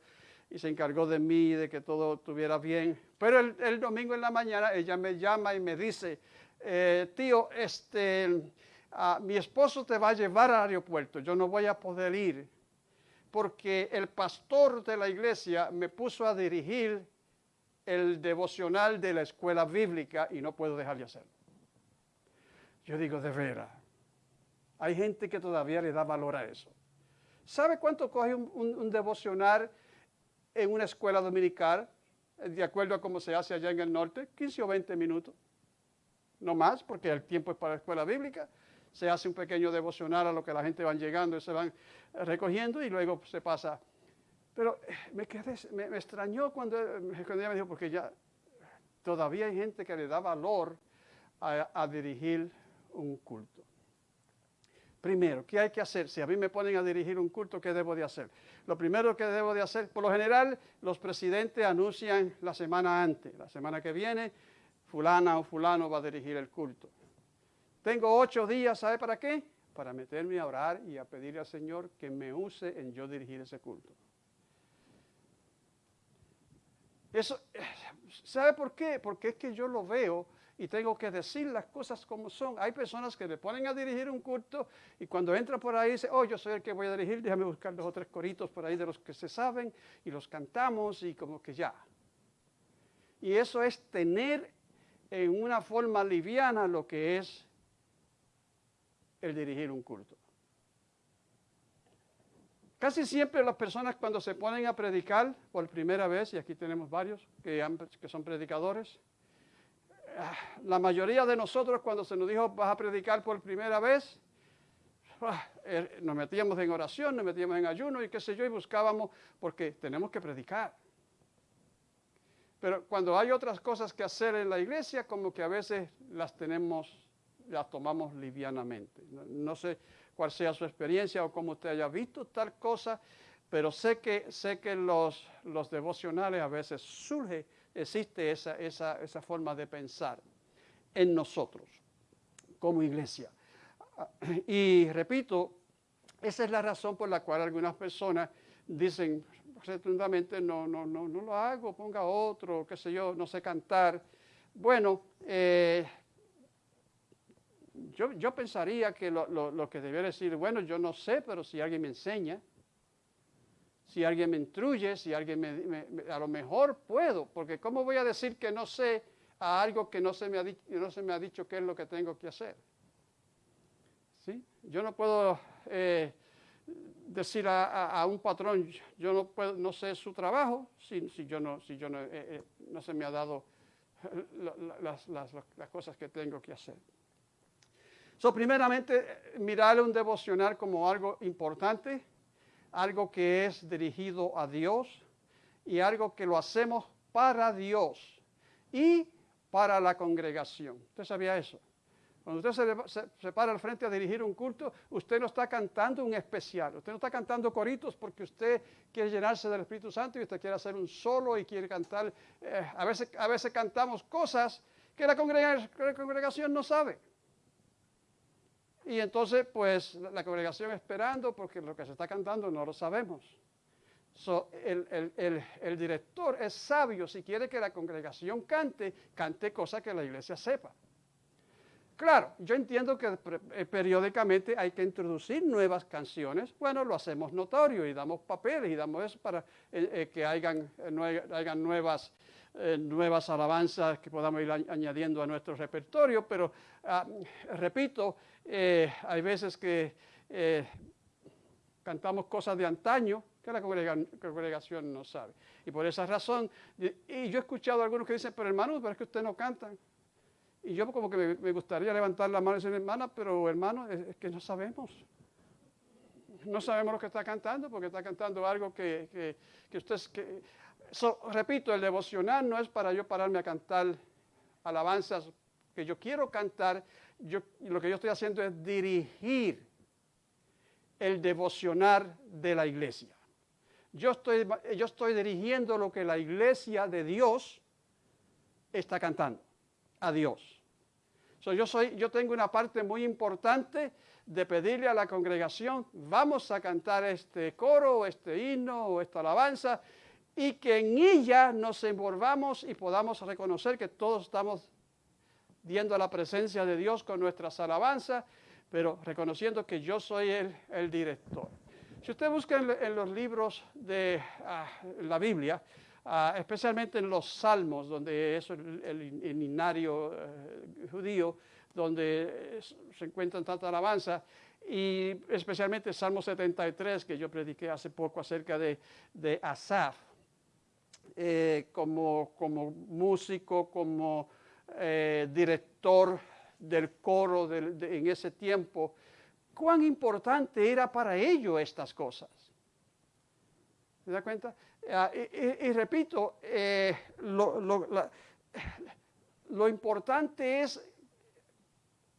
y se encargó de mí, de que todo estuviera bien. Pero el, el domingo en la mañana ella me llama y me dice, eh, tío, este, ah, mi esposo te va a llevar al aeropuerto, yo no voy a poder ir porque el pastor de la iglesia me puso a dirigir el devocional de la escuela bíblica y no puedo dejar de hacerlo. Yo digo, de veras, hay gente que todavía le da valor a eso. ¿Sabe cuánto coge un, un- un devocional en una escuela dominical, de acuerdo a cómo se hace allá en el norte? 15 o 20 minutos. No más, porque el tiempo es para la escuela bíblica. Se hace un pequeño devocional a lo que la gente van llegando y se van recogiendo y luego se pasa. Pero eh, me, quedé, me, extrañó cuando, eh, cuando ella me dijo, porque ya todavía hay gente que le da valor a, a dirigir un culto. Primero, ¿qué hay que hacer? Si a mí me ponen a dirigir un culto, ¿qué debo de hacer? Lo primero que debo de hacer, por lo general, los presidentes anuncian la semana antes, la semana que viene, fulana o fulano va a dirigir el culto. Tengo ocho días, ¿sabe para qué? Para meterme a orar y a pedirle al Señor que me use en yo dirigir ese culto. Eso, ¿sabe por qué? Porque es que yo lo veo y tengo que decir las cosas como son. Hay personas que me ponen a dirigir un culto y cuando entra por ahí dice, oh, yo soy el que voy a dirigir, déjame buscar dos o tres coritos por ahí de los que se saben y los cantamos y como que ya. Y eso es tener en una forma liviana lo que es el dirigir un culto. Casi siempre las personas cuando se ponen a predicar por primera vez, y aquí tenemos varios que, son predicadores, ah, la mayoría de nosotros cuando se nos dijo vas a predicar por primera vez, ah, er, nos metíamos en oración, nos metíamos en ayuno y qué sé yo, y buscábamos porque tenemos que predicar. Pero cuando hay otras cosas que hacer en la iglesia, como que a veces las tenemos, las tomamos livianamente. No, sé cuál sea su experiencia o cómo usted haya visto tal cosa, pero sé que, sé que los, los devocionales a veces surge, existe esa, esa, esa forma de pensar en nosotros como iglesia. Y repito, esa es la razón por la cual algunas personas dicen, rotundamente no, no, no, no lo hago, ponga otro, qué sé yo, no sé cantar. Bueno, eh, yo, yo, pensaría que lo, lo, que debería decir, bueno, yo no sé, pero si alguien me enseña, si alguien me instruye, si alguien me, a lo mejor puedo, porque ¿cómo voy a decir que no sé a algo que no se me ha, no se me ha dicho qué es lo que tengo que hacer? ¿Sí? Yo no puedo eh, decir a, un patrón, yo no, puedo, no sé su trabajo, si, si yo, no, si yo no, eh, eh, no se me ha dado las, las, las, cosas que tengo que hacer. So, primeramente, mirar un devocional como algo importante, algo que es dirigido a Dios y algo que lo hacemos para Dios y para la congregación. ¿Usted sabía eso? Cuando usted se, para al frente a dirigir un culto, usted no está cantando un especial, usted no está cantando coritos porque usted quiere llenarse del Espíritu Santo y usted quiere hacer un solo y quiere cantar. Eh, a, veces, a veces cantamos cosas que la, congregación, no sabe. Y entonces, pues, la congregación esperando porque lo que se está cantando no lo sabemos. el, el, director es sabio si quiere que la congregación cante, cante cosas que la iglesia sepa. Claro, yo entiendo que eh, periódicamente hay que introducir nuevas canciones. Bueno, lo hacemos notorio y damos papeles y damos eso para eh, eh, que hayan, nuevas, nuevas alabanzas que podamos ir añadiendo a nuestro repertorio. Pero, ah, repito, hay veces que cantamos cosas de antaño que la congregación no sabe. Y por esa razón, y yo he escuchado a algunos que dicen, pero hermano, pero es que ustedes no cantan. Y yo como que me, gustaría levantar la mano y decir, hermana, pero hermano, es, que no sabemos. No sabemos lo que está cantando porque está cantando algo que, que, que usted... Que, repito, el devocional no es para yo pararme a cantar alabanzas que yo quiero cantar. Lo que yo estoy haciendo es dirigir el devocional de la iglesia. Yo estoy, yo estoy dirigiendo lo que la iglesia de Dios está cantando a Dios. yo, soy, yo tengo una parte muy importante de pedirle a la congregación, vamos a cantar este coro, este himno o esta alabanza, y que en ella nos envolvamos y podamos reconocer que todos estamos viendo la presencia de Dios con nuestras alabanzas, pero reconociendo que yo soy el, director. Si usted busca en, los libros de ah, la Biblia, Ah, especialmente en los salmos, donde es el, el, eh, judío, donde se encuentran tanta alabanza, y especialmente el Salmo 73, que yo prediqué hace poco acerca de, de Asaf, eh, como, como, músico, como eh, director del coro en ese tiempo, cuán importante era para ellos estas cosas. ¿Se da cuenta? Ah, y, repito, eh, lo, importante es,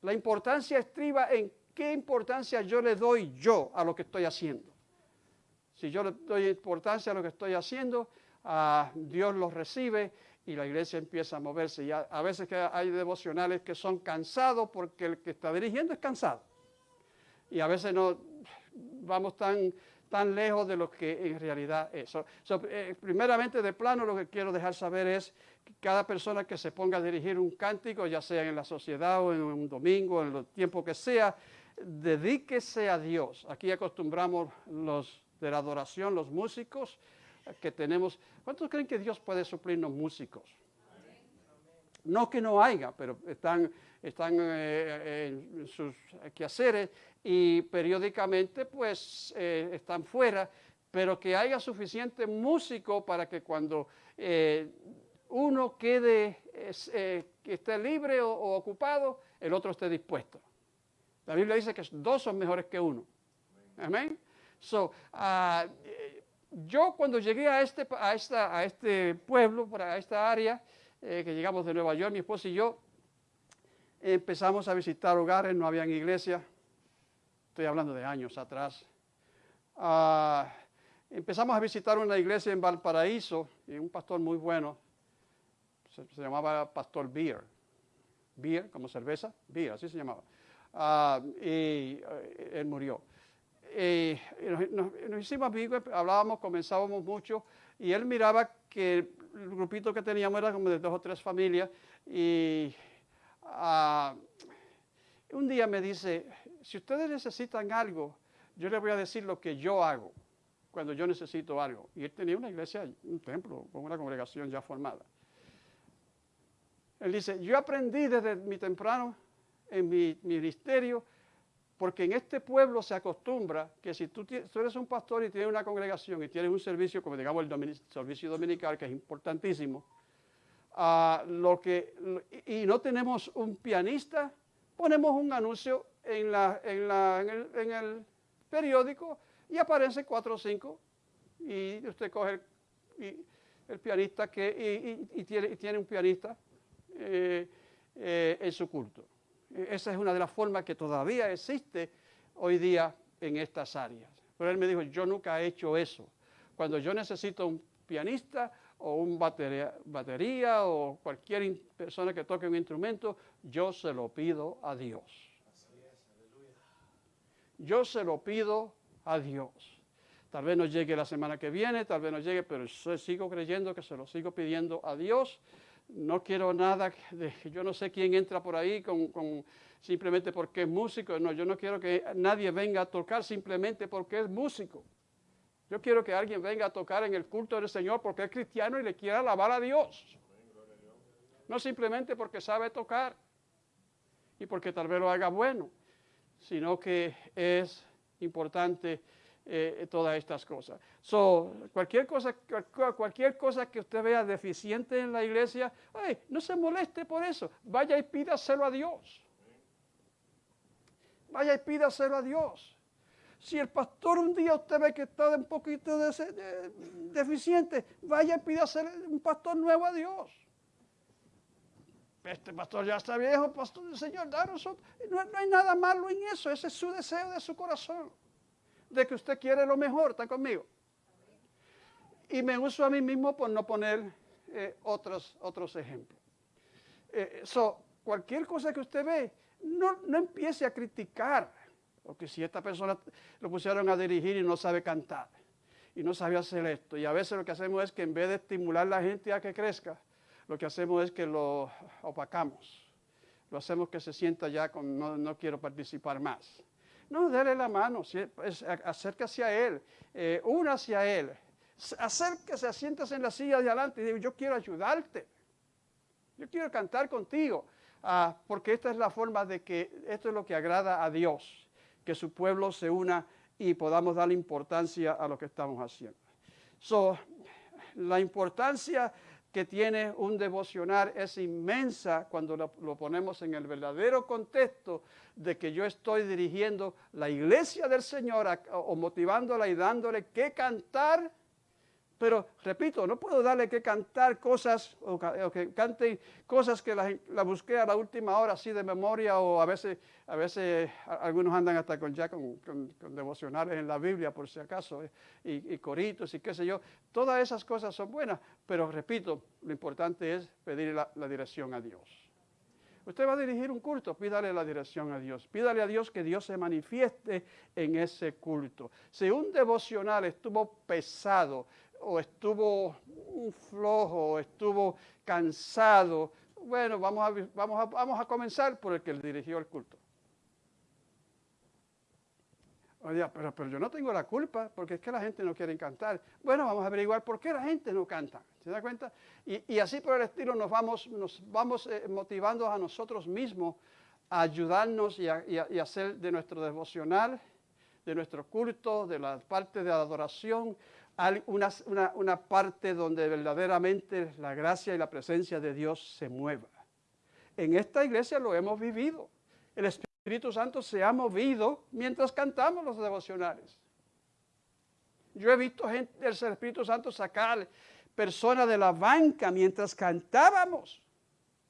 la importancia estriba en qué importancia yo le doy yo a lo que estoy haciendo. Si yo le doy importancia a lo que estoy haciendo, ah, Dios lo recibe y la iglesia empieza a moverse. Y a, veces que hay devocionales que son cansados porque el que está dirigiendo es cansado. Y a veces no vamos tan tan lejos de lo que en realidad es. Eh, primeramente, de plano, lo que quiero dejar saber es que cada persona que se ponga a dirigir un cántico, ya sea en la sociedad o en un domingo, en el tiempo que sea, dedíquese a Dios. Aquí acostumbramos los de la adoración, los músicos que tenemos. ¿Cuántos creen que Dios puede suplirnos músicos? No que no haya, pero están, están eh, en sus quehaceres y periódicamente pues eh, están fuera, pero que haya suficiente músico para que cuando eh, uno quede, que esté libre o, ocupado, el otro esté dispuesto. La Biblia dice que dos son mejores que uno. Amén. So, uh, yo cuando llegué a este, a esta, a este pueblo, a esta área, eh, que llegamos de Nueva York, mi esposa y yo, empezamos a visitar hogares, no habían iglesia, estoy hablando de años atrás. Uh, empezamos a visitar una iglesia en Valparaíso, y un pastor muy bueno, se, llamaba Pastor Beer. Beer, como cerveza, Beer, así se llamaba. Uh, y uh, él murió eh, nos, hicimos amigos, hablábamos, comenzábamos mucho, y él miraba que el grupito que teníamos era como de dos o tres familias, y uh, un día me dice, si ustedes necesitan algo, yo les voy a decir lo que yo hago cuando yo necesito algo. Y él tenía una iglesia, un templo, con una congregación ya formada. Él dice, yo aprendí desde mi temprano en mi ministerio porque en este pueblo se acostumbra que si tú, eres un pastor y tienes una congregación y tienes un servicio, como digamos el servicio dominical, que es importantísimo, uh, lo que, y no tenemos un pianista, ponemos un anuncio en, el, periódico y aparece cuatro o cinco y usted coge el, pianista que, y, y, tiene, y, tiene, un pianista eh, eh, en su culto. Esa es una de las formas que todavía existe hoy día en estas áreas. Pero él me dijo, yo nunca he hecho eso. Cuando yo necesito un pianista o un batería, batería o cualquier persona que toque un instrumento, yo se lo pido a Dios. Yo se lo pido a Dios. Tal vez no llegue la semana que viene, tal vez no llegue, pero sigo creyendo que se lo sigo pidiendo a Dios no quiero nada de, yo no sé quién entra por ahí con, con, simplemente porque es músico, no, yo no quiero que nadie venga a tocar simplemente porque es músico. Yo quiero que alguien venga a tocar en el culto del Señor porque es cristiano y le quiera alabar a Dios. No simplemente porque sabe tocar y porque tal vez lo haga bueno, sino que es importante eh, todas estas cosas. Cualquier, cosa, cualquier cosa que usted vea deficiente en la iglesia, ay, no se moleste por eso. Vaya y pídaselo a Dios. Vaya y pídaselo a Dios. Si el pastor un día usted ve que está un poquito de, de, deficiente, vaya y pídaselo un pastor nuevo a Dios. Este pastor ya está viejo, pastor del Señor, daros no, no hay nada malo en eso, ese es su deseo de su corazón de que usted quiere lo mejor, ¿está conmigo? Y me uso a mí mismo por no poner eh, otros, otros ejemplos. Eh, cualquier cosa que usted ve, no, no empiece a criticar, porque si esta persona lo pusieron a dirigir y no sabe cantar, y no sabe hacer esto, y a veces lo que hacemos es que en vez de estimular a la gente a que crezca, lo que hacemos es que lo opacamos, lo hacemos que se sienta ya con no, no quiero participar más. No, déle la mano, acérquese a Él, eh, una hacia Él. Acérquese, siéntese en la silla de adelante y digo, yo quiero ayudarte. Yo quiero cantar contigo. Ah, porque esta es la forma de que esto es lo que agrada a Dios, que su pueblo se una y podamos darle importancia a lo que estamos haciendo. So, la importancia que tiene un devocional es inmensa cuando lo, ponemos en el verdadero contexto de que yo estoy dirigiendo la iglesia del Señor o motivándola y dándole que cantar pero repito, no puedo darle que cantar cosas o, que cante cosas que la, la, busqué a la última hora así de memoria o a veces, a veces algunos andan hasta con ya con, con, devocionales en la Biblia por si acaso eh, y, coritos y qué sé yo. Todas esas cosas son buenas, pero repito, lo importante es pedir la, la dirección a Dios. Usted va a dirigir un culto, pídale la dirección a Dios. Pídale a Dios que Dios se manifieste en ese culto. Si un devocional estuvo pesado, o estuvo flojo, o estuvo cansado. Bueno, vamos a, vamos, a, vamos a comenzar por el que dirigió el culto. Oye, pero, pero yo no tengo la culpa porque es que la gente no quiere cantar. Bueno, vamos a averiguar por qué la gente no canta. ¿Se da cuenta? Y, y así por el estilo nos vamos, nos vamos eh, motivando a nosotros mismos a ayudarnos y y hacer de nuestro devocional, de nuestro culto, de la parte de adoración, una, una- parte donde verdaderamente la gracia y la presencia de Dios se mueva. En esta iglesia lo hemos vivido. El Espíritu Santo se ha movido mientras cantamos los devocionales. Yo he visto gente del Espíritu Santo sacar personas de la banca mientras cantábamos.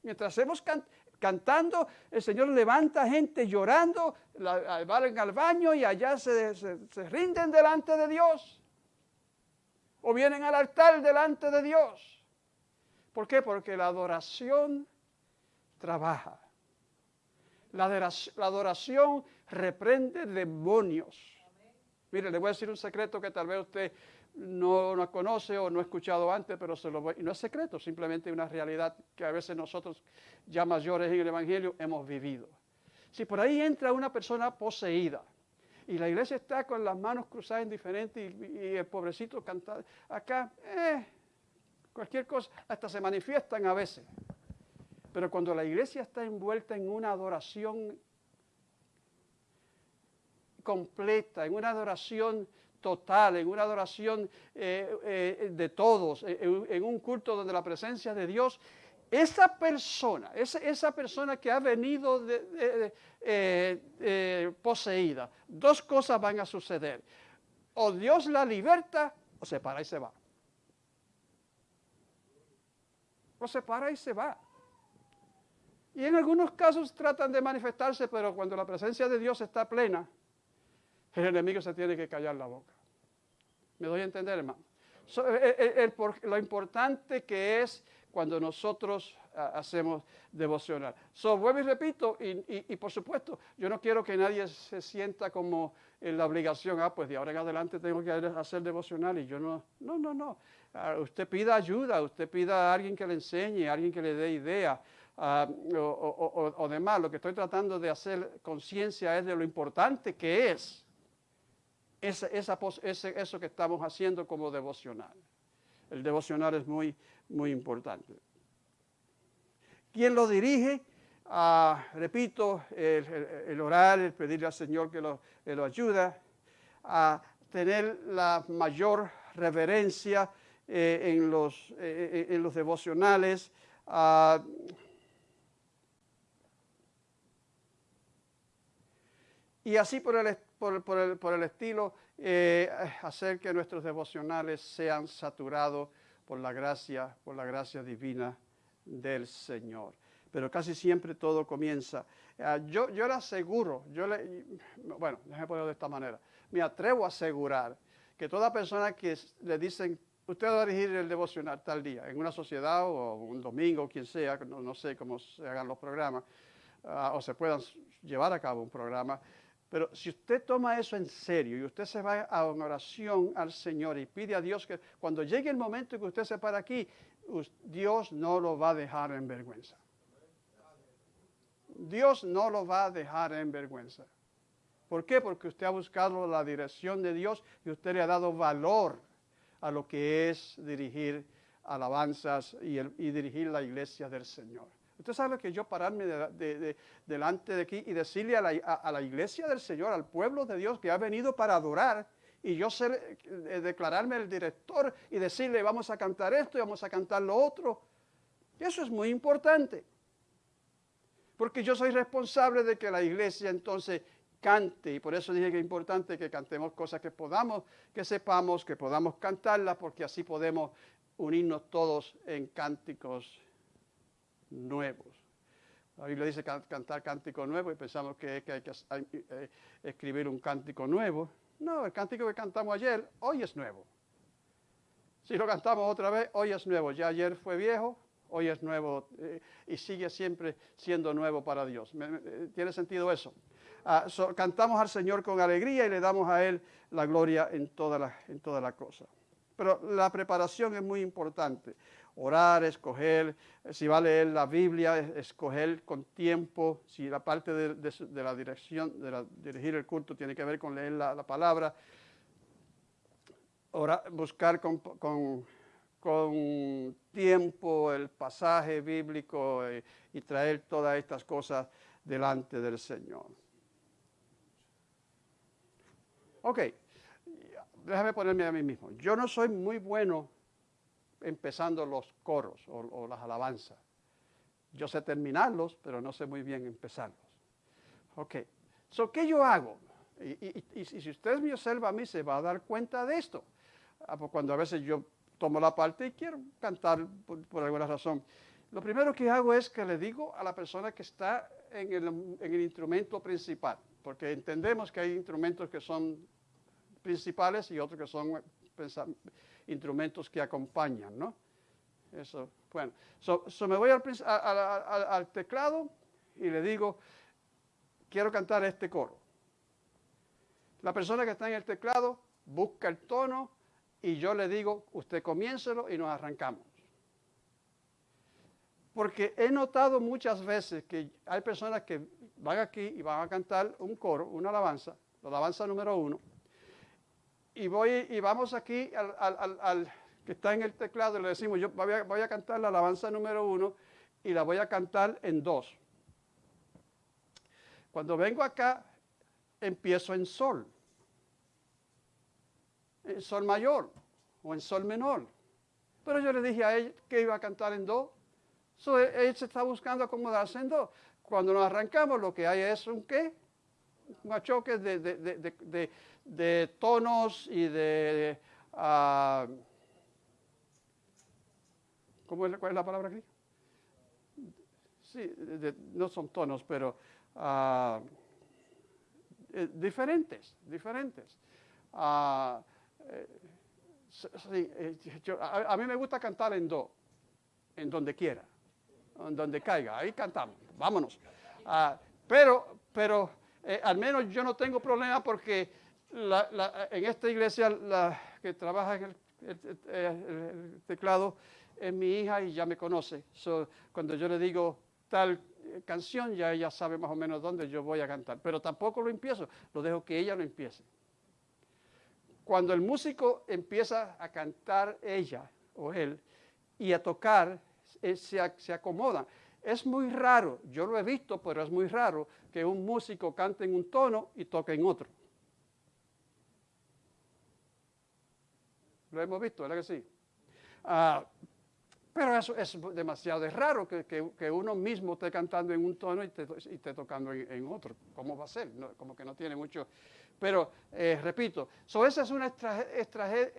Mientras hemos can- cantando, el Señor levanta gente llorando, la, van al baño y allá se rinden delante de Dios. O vienen al altar delante de Dios. ¿Por qué? Porque la adoración trabaja. La adoración, reprende demonios. Mire, le voy a decir un secreto que tal vez usted no, no conoce o no ha escuchado antes, pero se lo voy, no es secreto, simplemente una realidad que a veces nosotros ya mayores en el Evangelio hemos vivido. Si por ahí entra una persona poseída y la iglesia está con las manos cruzadas indiferentes y, el pobrecito canta acá, eh, cualquier cosa, hasta se manifiestan a veces. Pero cuando la iglesia está envuelta en una adoración completa, en una adoración total, en una adoración eh, eh, de todos, en un culto donde la presencia de Dios, esa persona, esa, esa persona que ha venido eh, eh, poseída, dos cosas van a suceder. O Dios la liberta o se para y se va. O se para y se va. Y en algunos casos tratan de manifestarse, pero cuando la presencia de Dios está plena, el enemigo se tiene que callar la boca. ¿Me doy a entender, hermano? Por- lo importante que es cuando nosotros ah, hacemos devocional. So, vuelvo y repito, y, por supuesto, yo no quiero que nadie se sienta como en la obligación, ah, pues de ahora en adelante tengo que hacer devocional y yo no, no, no, no. Ah, usted pida ayuda, usted pida a alguien que le enseñe, a alguien que le dé idea ah, o, demás. Lo que estoy tratando de hacer conciencia es de lo importante que es esa, esa ese- eso que estamos haciendo como devocional. El devocional es muy, muy importante. ¿Quién lo dirige? Ah, repito, el, orar, el pedirle al Señor que lo, que lo ayuda a tener la mayor reverencia eh, en, los, eh, eh, en los devocionales. ah, y así por el, por, el, por el estilo, hacer que nuestros devocionales sean saturados por la gracia, por la gracia divina del Señor. Pero casi siempre todo comienza. ah, yo, yo le aseguro, yo le, bueno, déjame ponerlo de esta manera. Me atrevo a asegurar que toda persona que le dicen, usted va a dirigir el devocional tal día, en una sociedad o un domingo, quien sea, no, no sé cómo se hagan los programas, ah, o se puedan llevar a cabo un programa, pero si usted toma eso en serio y usted se va a oración al Señor y pide a Dios que cuando llegue el momento que usted se para aquí, Dios no lo va a dejar en vergüenza. Dios no lo va a dejar en vergüenza. ¿Por qué? Porque usted ha buscado la dirección de Dios y usted le ha dado valor a lo que es dirigir alabanzas y, el- y dirigir la iglesia del Señor. Usted sabe que yo pararme de- de- de- delante de aquí y decirle a la, a- a la iglesia del Señor, al pueblo de Dios que ha venido para adorar, y yo ser, eh, declararme el director y decirle vamos a cantar esto y vamos a cantar lo otro. Eso es muy importante. Porque yo soy responsable de que la iglesia entonces cante y por eso dije que es importante que cantemos cosas que podamos, que sepamos, que podamos cantarlas, porque así podemos unirnos todos en cánticos nuevos. La Biblia dice can- cantar cántico nuevo y pensamos que, que hay que eh, escribir un cántico nuevo. No, el cántico que cantamos ayer, hoy es nuevo. Si lo cantamos otra vez, hoy es nuevo. Ya ayer fue viejo, hoy es nuevo eh, y sigue siempre siendo nuevo para Dios. ¿Me- me- eh, ¿Tiene sentido eso? Ah, cantamos al Señor con alegría y le damos a Él la gloria en toda la, en toda la cosa. Pero la preparación es muy importante. Orar, escoger, si va a leer la Biblia, escoger con tiempo, si la parte de, la dirección, de dirigir el culto tiene que ver con leer la, palabra, buscar con, con, tiempo el pasaje bíblico y, y traer todas estas cosas delante del Señor. Ok, déjame ponerme a mí mismo. Yo no soy muy bueno empezando los coros o, las alabanzas. Yo sé terminarlos, pero no sé muy bien empezarlos. Ok, so, ¿qué yo hago? Y, si usted me observa a mí, se va a dar cuenta de esto. Ah, pues cuando a veces yo tomo la parte y quiero cantar por, alguna razón. Lo primero que hago es que le digo a la persona que está en el, en el instrumento principal, porque entendemos que hay instrumentos que son principales y otros que son instrumentos que acompañan, ¿no? Eso, bueno. So, me voy al, teclado y le digo, quiero cantar este coro. La persona que está en el teclado busca el tono y yo le digo, usted comiéncelo y nos arrancamos. Porque he notado muchas veces que hay personas que van aquí y van a cantar un coro, una alabanza, la alabanza número uno, y voy y vamos aquí al, que está en el teclado y le decimos, yo voy a, cantar la alabanza número uno y la voy a cantar en dos. Cuando vengo acá, empiezo en sol, en sol mayor o en sol menor. Pero yo le dije a él que iba a cantar en do. So, él se está buscando acomodarse en do. Cuando nos arrancamos, lo que hay es un qué? Un choque de, de de tonos y de... Uh, ¿cómo es, ¿Cuál es la palabra aquí? Sí, no son tonos, pero uh, diferentes, diferentes. Uh, sí, eh, a, mí me gusta cantar en do, en donde quiera, en donde caiga, ahí cantamos, vámonos. pero, pero al menos yo no tengo problema porque en esta iglesia la que trabaja en el, teclado es mi hija y ya me conoce. cuando yo le digo tal canción, ya ella sabe más o menos dónde yo voy a cantar. Pero tampoco lo empiezo, lo dejo que ella lo empiece. Cuando el músico empieza a cantar ella o él y a tocar, eh, se, se acomoda. Es muy raro, yo lo he visto, pero es muy raro que un músico cante en un tono y toque en otro. Lo hemos visto, ¿verdad que sí? Ah, pero eso es demasiado raro que, uno mismo esté cantando en un tono y esté, tocando en, otro. ¿Cómo va a ser? como que no tiene mucho. Pero, eh, repito, esa es una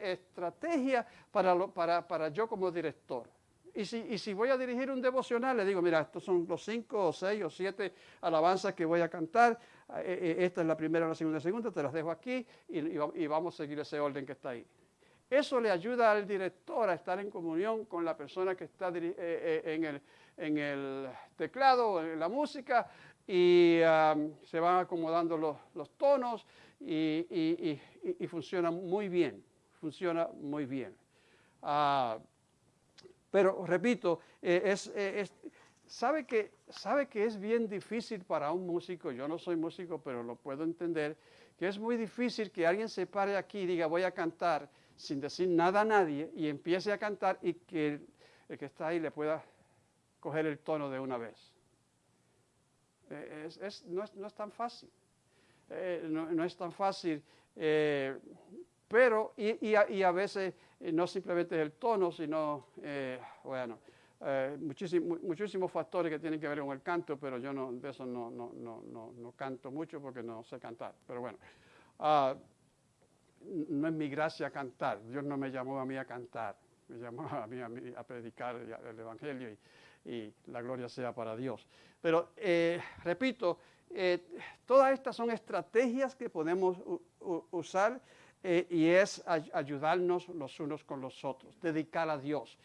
estrategia para, yo como director. Y si, voy a dirigir un devocional, le digo, mira, estos son los cinco o seis o siete alabanzas que voy a cantar. Eh, eh, esta es la primera, la segunda, la segunda, te las dejo aquí y vamos a seguir ese orden que está ahí. Eso le ayuda al director a estar en comunión con la persona que está eh, eh, en, el, teclado en la música y se van acomodando los, tonos y, funciona muy bien, funciona muy bien. Ah, pero repito, eh, sabe, que, sabe que es bien difícil para un músico, yo no soy músico, pero lo puedo entender, que es muy difícil que alguien se pare aquí y diga voy a cantar sin decir nada a nadie y empiece a cantar y que el, que está ahí le pueda coger el tono de una vez. Eh, no, es, tan fácil. Eh, no, es tan fácil. Eh, pero, y, a, veces no simplemente es el tono, sino, bueno, muchísimos factores que tienen que ver con el canto, pero yo no, de eso no, no, no, canto mucho porque no sé cantar. Pero bueno. Ah, no es mi gracia cantar. Dios no me llamó a mí a cantar, me llamó a mí a, predicar el Evangelio y, la gloria sea para Dios. Pero eh, repito, eh, todas estas son estrategias que podemos usar eh, y es ayudarnos los unos con los otros, dedicar a Dios.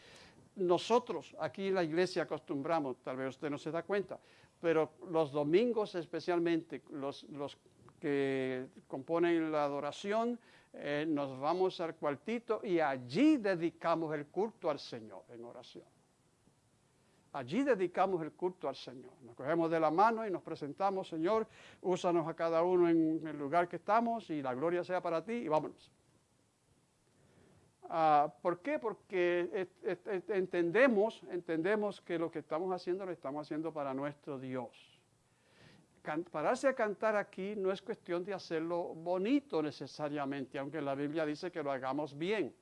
Nosotros aquí en la iglesia acostumbramos, tal vez usted no se da cuenta, pero los domingos especialmente, los, los que componen la adoración, eh, nos vamos al cuartito y allí dedicamos el culto al Señor en oración. Allí dedicamos el culto al Señor. Nos cogemos de la mano y nos presentamos, Señor, úsanos a cada uno en el lugar que estamos y la gloria sea para ti y vámonos. Ah, ¿Por qué? Porque entendemos, entendemos que lo que estamos haciendo lo estamos haciendo para nuestro Dios pararse a cantar aquí no es cuestión de hacerlo bonito necesariamente, aunque la Biblia dice que lo hagamos bien.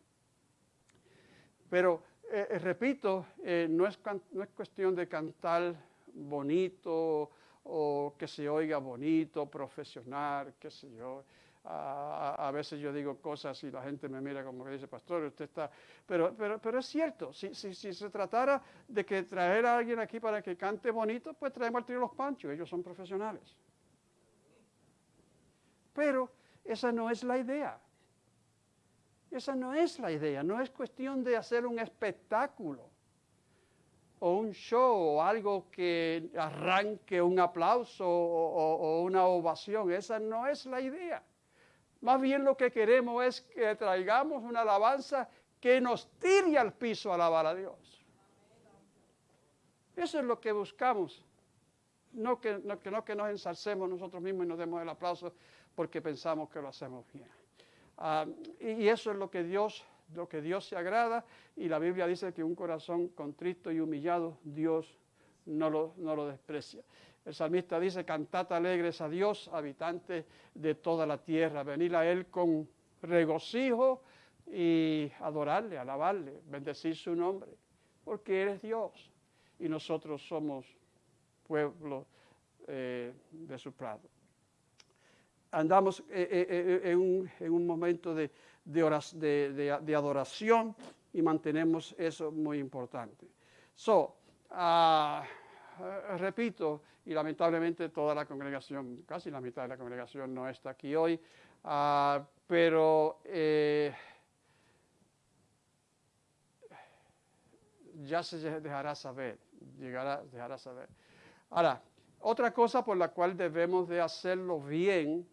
Pero, eh, eh, repito, eh, no, es, no es cuestión de cantar bonito o que se oiga bonito, profesional, qué sé yo a, veces yo digo cosas y la gente me mira como que dice, pastor, usted está... Pero, pero, pero es cierto, si, si, si, se tratara de que traer a alguien aquí para que cante bonito, pues traemos al trío Los Panchos, ellos son profesionales. Pero esa no es la idea. Esa no es la idea, no es cuestión de hacer un espectáculo o un show o algo que arranque un aplauso o una ovación. Esa no es la idea. Más bien lo que queremos es que traigamos una alabanza que nos tire al piso a alabar a Dios. Eso es lo que buscamos. No que, no, que, nos ensalcemos nosotros mismos y nos demos el aplauso porque pensamos que lo hacemos bien. Ah, y eso es lo que Dios lo que Dios se agrada y la Biblia dice que un corazón contrito y humillado Dios no lo, no lo desprecia. El salmista dice, cantad alegres a Dios, habitante de toda la tierra. Venid a Él con regocijo y adorarle, alabarle, bendecir su nombre, porque Él es Dios y nosotros somos pueblo eh, de su prado. Andamos eh, eh, en, un, momento de, de, adoración y mantenemos eso muy importante. So, uh, eh, repito, y lamentablemente toda la congregación, casi la mitad de la congregación no está aquí hoy, ah, pero eh, ya se dejará saber, llegará, dejará saber. Ahora, otra cosa por la cual debemos de hacerlo bien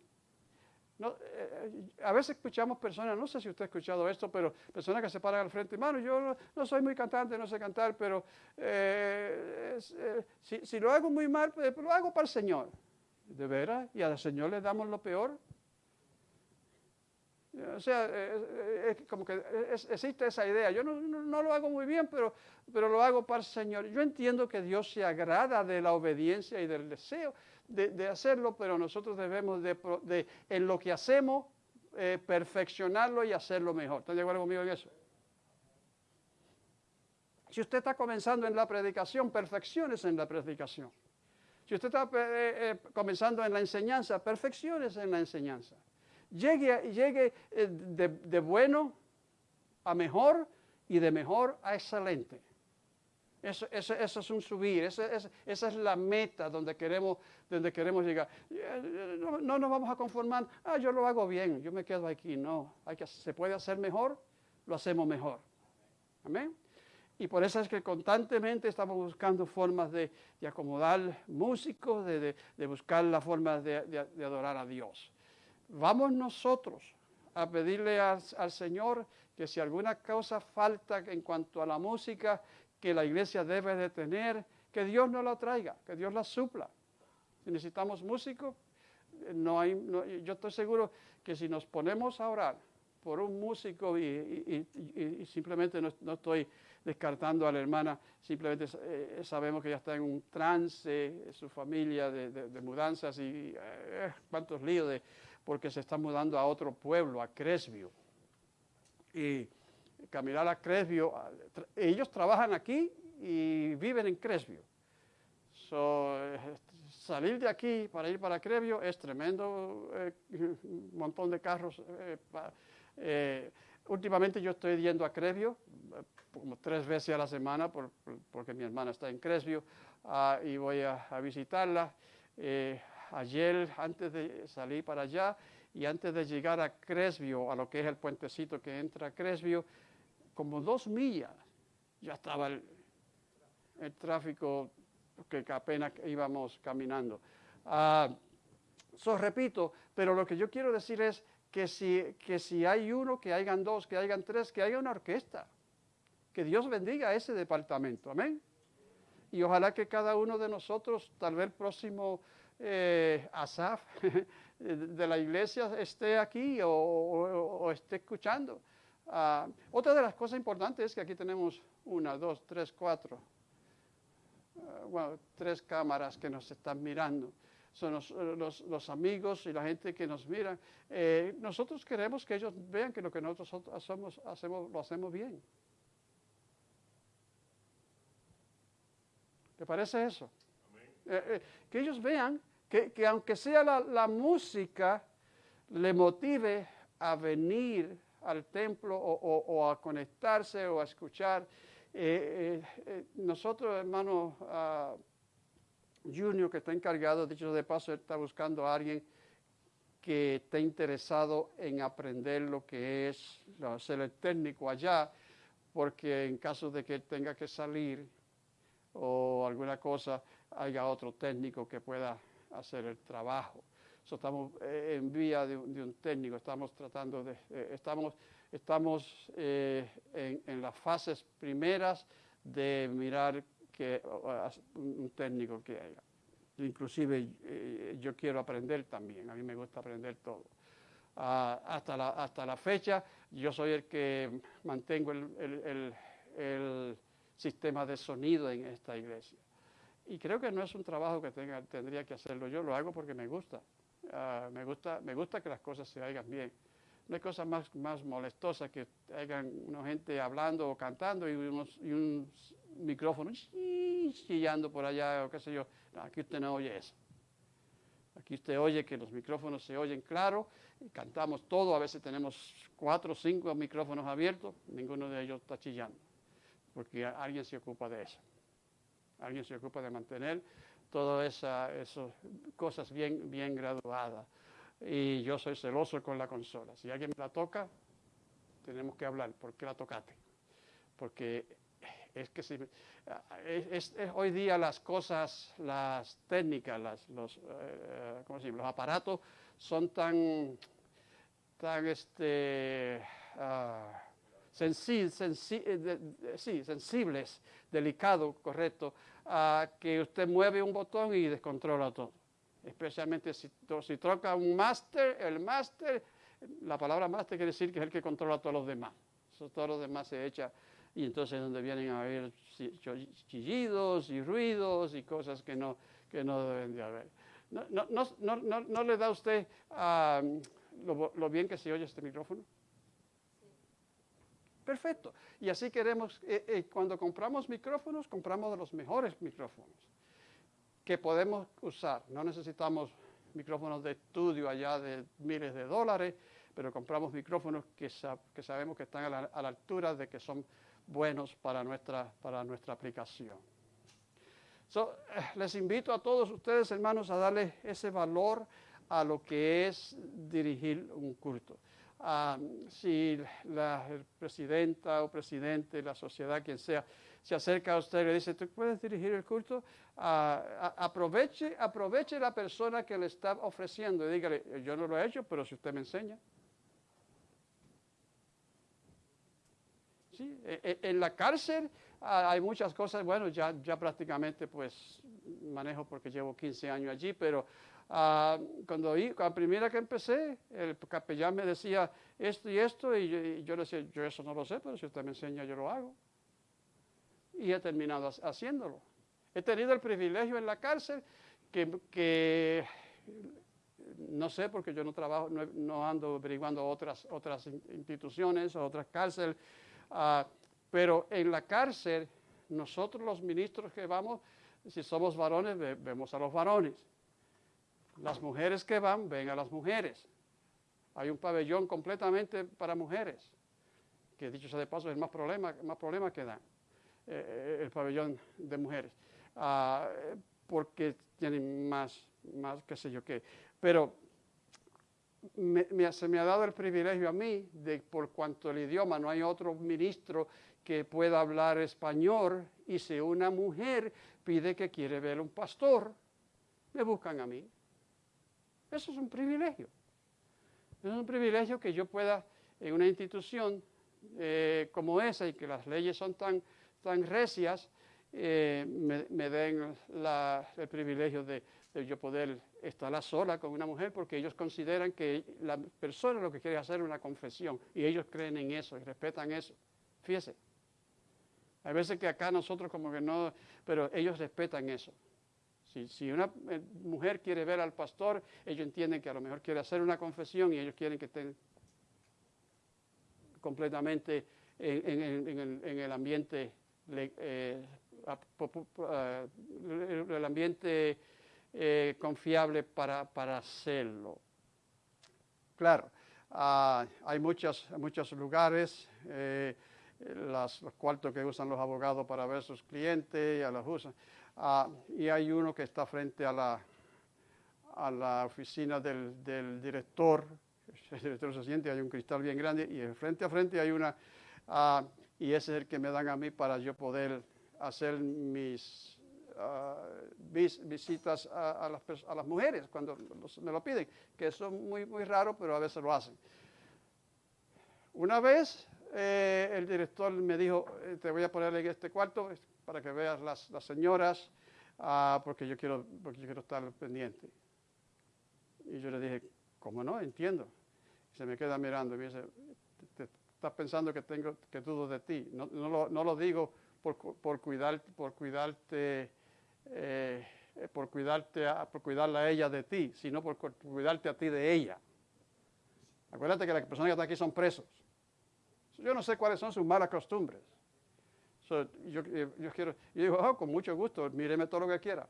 eh, a veces escuchamos personas, no sé si usted ha escuchado esto, pero personas que se paran al frente, hermano, yo no, soy muy cantante, no sé cantar, pero eh, eh, si, lo hago muy mal, pues, lo hago para el Señor. ¿De veras? ¿Y al Señor le damos lo peor? O sea, como que existe esa idea. Yo no, lo hago muy bien, pero, pero lo hago para el Señor. Yo entiendo que Dios se agrada de la obediencia y del deseo, de, hacerlo, pero nosotros debemos de, en lo que hacemos, eh, perfeccionarlo y hacerlo mejor. ¿Están de acuerdo conmigo en eso? Si usted está comenzando en la predicación, perfecciones en la predicación. Si usted está eh, eh, comenzando en la enseñanza, perfecciones en la enseñanza. Llegue, llegue de, de bueno a mejor y de mejor a excelente. Eso, es un subir, esa, es la meta donde queremos, donde queremos llegar. No, nos vamos a conformar, ah, yo lo hago bien, yo me quedo aquí. No, hay que, se puede hacer mejor, lo hacemos mejor. Amén. Y por eso es que constantemente estamos buscando formas de, acomodar músicos, de, buscar la forma de, adorar a Dios. Vamos nosotros a pedirle al Señor que si alguna cosa falta en cuanto a la música, que la iglesia debe de tener, que Dios no la traiga, que Dios la supla. Si necesitamos músicos, no hay, yo estoy seguro que si nos ponemos a orar por un músico y, simplemente no, estoy descartando a la hermana, simplemente eh, sabemos que ya está en un trance, su familia de, mudanzas y eh, cuántos líos de, porque se está mudando a otro pueblo, a Cresvio. Y caminar a Cresvio. Ellos trabajan aquí y viven en Cresvio. Eh, salir de aquí para ir para Cresvio es tremendo, eh, montón de carros. Eh, últimamente yo estoy yendo a Cresvio como tres veces a la semana porque mi hermana está en Cresvio ah, y voy a, a visitarla. ayer, antes de salir para allá y antes de llegar a Cresvio, a lo que es el puentecito que entra a Cresvio, como dos millas ya estaba el, tráfico que apenas íbamos caminando. Uh, repito, pero lo que yo quiero decir es que si, que si hay uno, que hayan dos, que hayan tres, que haya una orquesta. Que Dios bendiga ese departamento. Amén. Y ojalá que cada uno de nosotros, tal vez el próximo eh, Asaf de la iglesia esté aquí o, esté escuchando. Ah, otra de las cosas importantes es que aquí tenemos una, dos, tres, cuatro, ah, bueno, tres cámaras que nos están mirando. Son los, amigos y la gente que nos mira. Eh, nosotros queremos que ellos vean que lo que nosotros hacemos, hacemos lo hacemos bien. ¿Te parece eso? Eh, eh, que ellos vean que, aunque sea la, música, le motive a venir al templo o, a conectarse o a escuchar. Eh, nosotros, hermano uh, Junior, que está encargado, dicho de paso, está buscando a alguien que esté interesado en aprender lo que es ser el técnico allá, porque en caso de que él tenga que salir, o alguna cosa, haya otro técnico que pueda hacer el trabajo. Estamos eh, en vía de, un técnico, estamos tratando de, eh, estamos, estamos eh, en, las fases primeras de mirar que un técnico que haya. Inclusive yo quiero aprender también, a mí me gusta aprender todo. Ah, hasta, la, hasta la fecha yo soy el que mantengo el sistema de sonido en esta iglesia. Y creo que no es un trabajo que tenga, tendría que hacerlo yo, lo hago porque me gusta. Ah, me gusta. Me gusta que las cosas se hagan bien. No hay cosa más, más molestosa que hagan una gente hablando o cantando y, unos, y un micrófono chillando por allá o qué sé yo. aquí usted no oye eso. Aquí usted oye que los micrófonos se oyen claro, y cantamos todo, a veces tenemos cuatro o cinco micrófonos abiertos, ninguno de ellos está chillando porque alguien se ocupa de eso. Alguien se ocupa de mantener todas esas cosas bien, bien graduadas. Y yo soy celoso con la consola. Si alguien me la toca, tenemos que hablar. ¿Por qué la tocaste? Porque es que si, es, hoy día las cosas, las técnicas, los, eh, los aparatos son tan, tan este, ah, eh, sensibles, delicados, correcto, a que usted mueve un botón y descontrola todo. Especialmente si, troca un máster, el máster, la palabra máster quiere decir que es el que controla a todos los demás. todos los demás se echa y entonces es donde vienen a haber chillidos y ruidos y cosas que no, que no deben de haber. ¿No, no, no, no le da usted ah, lo bien que se oye este micrófono? Perfecto. Y así queremos, eh, eh, cuando compramos micrófonos, compramos de los mejores micrófonos que podemos usar. No necesitamos micrófonos de estudio allá de miles de dólares, pero compramos micrófonos que, sabemos que están a la, altura de que son buenos para nuestra, para nuestra aplicación. Eh, les invito a todos ustedes, hermanos, a darle ese valor a lo que es dirigir un culto. Si la presidenta o presidente, la sociedad, quien sea, se acerca a usted y le dice, ¿tú puedes dirigir el culto? Aproveche, aproveche la persona que le está ofreciendo y dígale, yo no lo he hecho, pero si usted me enseña. Sí, e, e, en la cárcel hay muchas cosas, bueno, ya, ya prácticamente pues manejo porque llevo 15 años allí, pero Ah, cuando, la primera que empecé, el capellán me decía esto y esto, y yo, le decía, yo eso no lo sé, pero si usted me enseña, yo lo hago. Y he terminado haciéndolo. He tenido el privilegio en la cárcel que, no sé, porque yo no trabajo, no, ando averiguando otras, otras instituciones otras cárceles, ah, pero en la cárcel, nosotros los ministros que vamos, si somos varones, vemos a los varones. Las mujeres que van, ven a las mujeres. Hay un pabellón completamente para mujeres, que dicho sea de paso es más problema, más problema que da eh, el pabellón de mujeres, ah, porque tienen más, más qué sé yo qué. Pero se me ha dado el privilegio a mí de por cuanto el idioma no hay otro ministro que pueda hablar español y si una mujer pide que quiere ver un pastor, me buscan a mí. Eso es un privilegio. Es un privilegio que yo pueda, en una institución eh, como esa y que las leyes son tan, tan recias, eh, me, den el privilegio de, de, yo poder estar a sola con una mujer porque ellos consideran que la persona lo que quiere hacer es una confesión y ellos creen en eso y respetan eso. Fíjese. Hay veces que acá nosotros como que no, pero ellos respetan eso. Si, una eh, mujer quiere ver al pastor, ellos entienden que a lo mejor quiere hacer una confesión y ellos quieren que estén completamente en, el, en el, ambiente confiable para, para, hacerlo. Claro, uh, hay muchos, muchos lugares, eh, los cuartos que usan los abogados para ver sus clientes, a los usan, uh, y hay uno que está frente a la, a la oficina del, director, el director se siente, hay un cristal bien grande, y frente a frente hay una, uh, y ese es el que me dan a mí para yo poder hacer mis uh, vis, visitas a, a, las, a, las, mujeres cuando los, me lo piden, que eso es muy, muy raro, pero a veces lo hacen. Una vez eh, el director me dijo, eh, te voy a poner en este cuarto para que veas las, las señoras, uh, porque, yo quiero, porque yo quiero estar pendiente. Y yo le dije, ¿cómo no? Entiendo. Y se me queda mirando y me dice, te, estás pensando que tengo que dudo de ti. No, no, lo, no lo digo por, por, cuidar, por cuidarte, eh, por cuidarte, a, por cuidarla a ella de ti, sino por cuidarte a ti de ella. Acuérdate que las personas que están aquí son presos. Yo no sé cuáles son sus malas costumbres. So, yo, yo, quiero, yo digo, oh, con mucho gusto, míreme todo lo que quiera.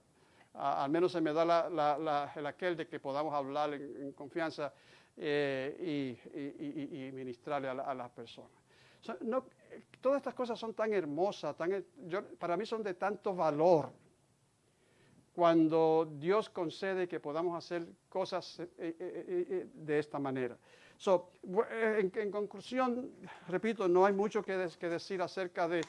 Al menos se me da el aquel de que podamos hablar en, confianza eh, y, ministrarle a, las personas. So, no, todas estas cosas son tan hermosas, tan, yo, para mí son de tanto valor cuando Dios concede que podamos hacer cosas eh, eh, eh, de esta manera. So, en, conclusión, repito, no hay mucho que decir acerca de,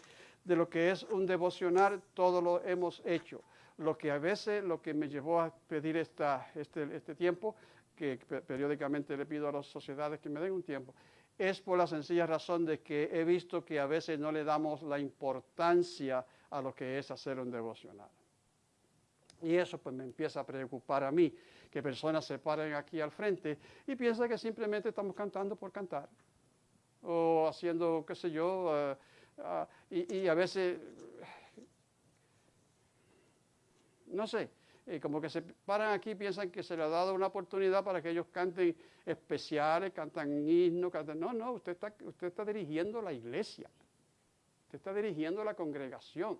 de, lo que es un devocional, todo lo hemos hecho. Lo que a veces, lo que me llevó a pedir esta, este, este tiempo, que periódicamente le pido a las sociedades que me den un tiempo, es por la sencilla razón de que he visto que a veces no le damos la importancia a lo que es hacer un devocional. Y eso pues me empieza a preocupar a mí, que personas se paren aquí al frente y piensan que simplemente estamos cantando por cantar, o haciendo, qué sé yo, uh, uh, y, a veces, no sé, y como que se paran aquí y piensan que se le ha dado una oportunidad para que ellos canten especiales, cantan himnos, cantan... No, no, usted está, usted está dirigiendo la iglesia. Usted está dirigiendo la congregación.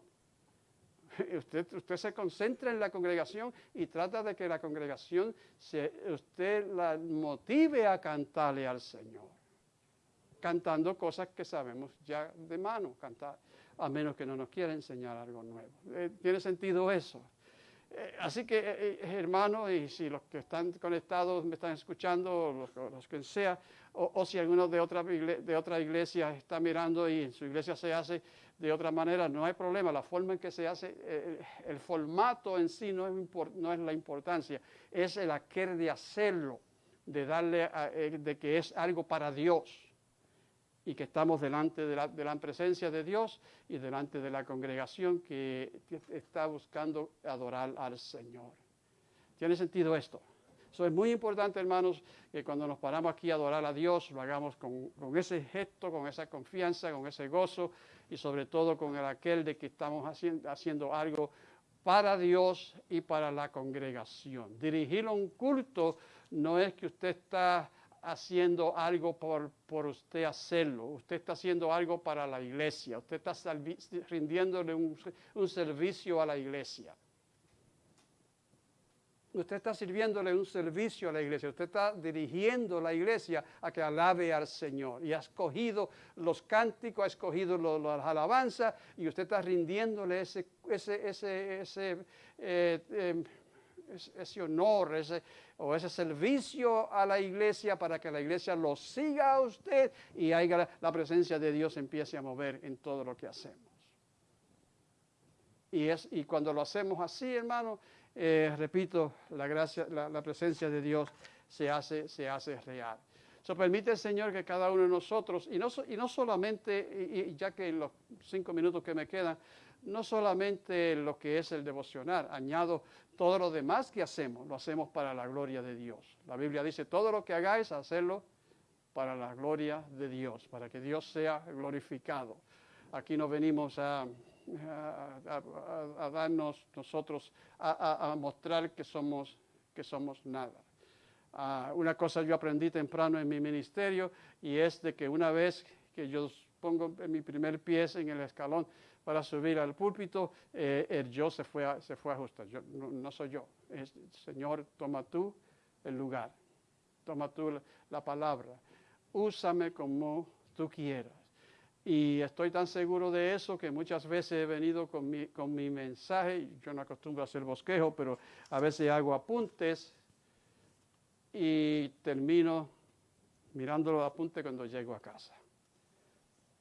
Usted, usted se concentra en la congregación y trata de que la congregación, se, usted la motive a cantarle al Señor. Cantando cosas que sabemos ya de mano cantar, a menos que no nos quiera enseñar algo nuevo. Eh, ¿Tiene sentido eso? Eh, así que, eh, eh, hermanos, y si los que están conectados me están escuchando, los, los que sea, o, si alguno de otra, de otra iglesia está mirando y en su iglesia se hace de otra manera, no hay problema. La forma en que se hace, el formato en sí no es, no es la importancia, es el aquel de hacerlo, de darle, de que es algo para Dios y que estamos delante de la, presencia de Dios y delante de la congregación que está buscando adorar al Señor. ¿Tiene sentido esto? Eso es muy importante, hermanos, que cuando nos paramos aquí a adorar a Dios, lo hagamos con, con ese gesto, con esa confianza, con ese gozo y sobre todo con el aquel de que estamos haciendo, haciendo algo para Dios y para la congregación. Dirigir un culto no es que usted está haciendo algo por, por, usted hacerlo, usted está haciendo algo para la iglesia, usted está rindiéndole un, un, servicio a la iglesia. Usted está sirviéndole un servicio a la iglesia, usted está dirigiendo la iglesia a que alabe al Señor. Y ha escogido los cánticos, ha escogido las alabanzas y usted está rindiéndole ese, ese, ese, ese eh, eh, ese honor ese, o ese servicio a la iglesia para que la iglesia lo siga a usted y haya la presencia de Dios empiece a mover en todo lo que hacemos. Y, es, y cuando lo hacemos así, hermano, eh, repito, la, gracia, la, presencia de Dios se hace, se hace real. So, permite Señor que cada uno de nosotros, y no, y no solamente, y ya que en los cinco minutos que me quedan, no solamente lo que es el devocional, añado todo lo demás que hacemos, lo hacemos para la gloria de Dios. La Biblia dice, todo lo que hagáis, hacerlo para la gloria de Dios, para que Dios sea glorificado. Aquí no venimos a, a- darnos nosotros, a mostrar que somos, que somos nada. Ah, una cosa yo aprendí temprano en mi ministerio y es de que una vez que yo pongo mi primer pie en el escalón para subir al púlpito, eh, el yo se fue a, se fue a ajustar. Yo, no, soy yo. Señor, toma tú el lugar. Toma tú la, la palabra. Úsame como tú quieras. Y estoy tan seguro de eso que muchas veces he venido con mi, con mi mensaje. Yo no acostumbro a hacer bosquejo, pero a veces hago apuntes y termino mirando los apuntes cuando llego a casa.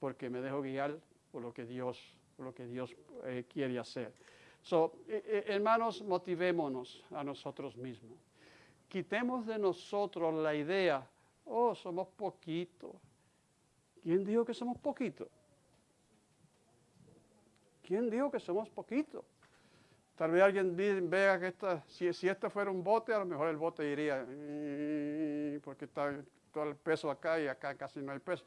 Porque me dejo guiar por lo que Dios, lo que Dios eh, quiere hacer. So, eh, eh, hermanos, motivémonos a nosotros mismos. Quitemos de nosotros la idea, oh, somos poquitos. ¿Quién dijo que somos poquitos? ¿Quién dijo que somos poquitos? Tal vez alguien vea que esta, si, si este fuera un bote, a lo mejor el bote iría, "Mm", porque está todo el peso acá y acá casi no hay peso.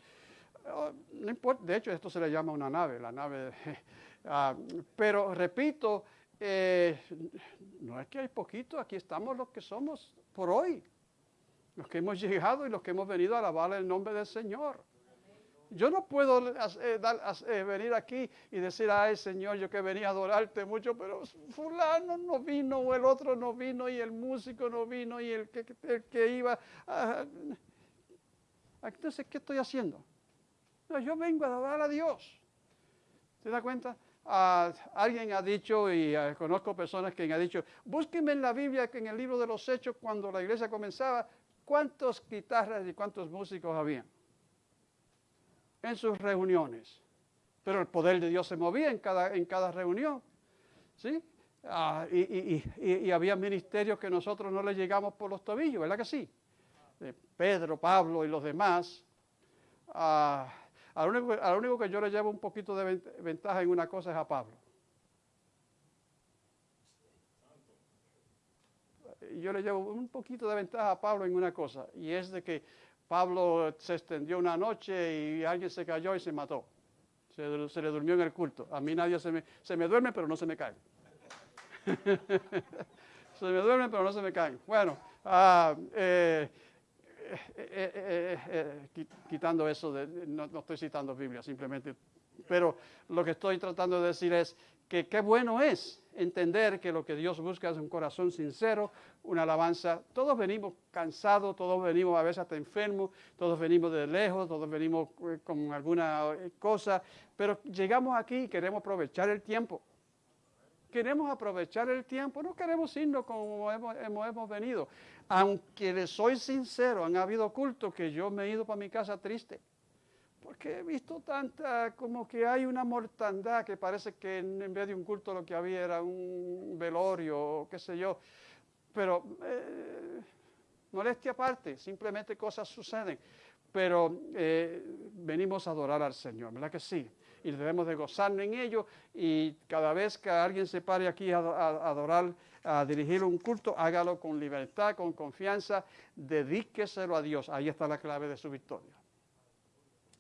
Oh, No importa, de hecho esto se le llama una nave, la nave. ah, pero repito, eh, no es que hay poquito, aquí estamos los que somos por hoy, los que hemos llegado y los que hemos venido a alabar el nombre del Señor. Yo no puedo eh, eh, venir aquí y decir, ay Señor, yo que venía a adorarte mucho, pero fulano no vino, o el otro no vino, y el músico no vino, y el que, el que iba. ah, entonces, ¿qué estoy haciendo? No, yo vengo a adorar a Dios. ¿Te das cuenta? Ah, alguien ha dicho, y ah, conozco personas que han dicho, búsquenme en la Biblia, que en el libro de los Hechos, cuando la iglesia comenzaba, cuántas guitarras y cuántos músicos había en sus reuniones. Pero el poder de Dios se movía en cada, en cada reunión. ¿Sí? Ah, y, y- había ministerios que nosotros no le llegamos por los tobillos, ¿verdad que sí? De Pedro, Pablo y los demás. Al, único, al único que yo le llevo un poquito de ven- ventaja en una cosa es a Pablo. Yo le llevo un poquito de ventaja a Pablo en una cosa, y es de que Pablo se extendió una noche y alguien se cayó y se mató. Se, se le durmió en el culto. A mí nadie se me, se me duerme, pero no se me cae. se me duermen, pero no se me caen. Bueno, ah, eh, eh, eh, eh, qui- quitando eso, de, no, estoy citando Biblia, simplemente. Pero lo que estoy tratando de decir es que qué bueno es entender que lo que Dios busca es un corazón sincero, una alabanza. Todos venimos cansados, todos venimos a veces hasta enfermos, todos venimos de lejos, todos venimos con alguna cosa, pero llegamos aquí y queremos aprovechar el tiempo queremos aprovechar el tiempo, no queremos irnos como hemos- hemos venido. Aunque les soy sincero, han habido cultos que yo me he ido para mi casa triste, porque he visto tanta, como que hay una mortandad que parece que en, vez de un culto lo que había era un velorio o qué sé yo. Pero eh, molestia aparte, simplemente cosas suceden. Pero eh, venimos a adorar al Señor, ¿verdad que sí? Y debemos de gozarnos en ello. Y cada vez que alguien se pare aquí a adorar, a dirigir un culto, hágalo con libertad, con confianza, dedíqueselo a Dios. Ahí está la clave de su victoria.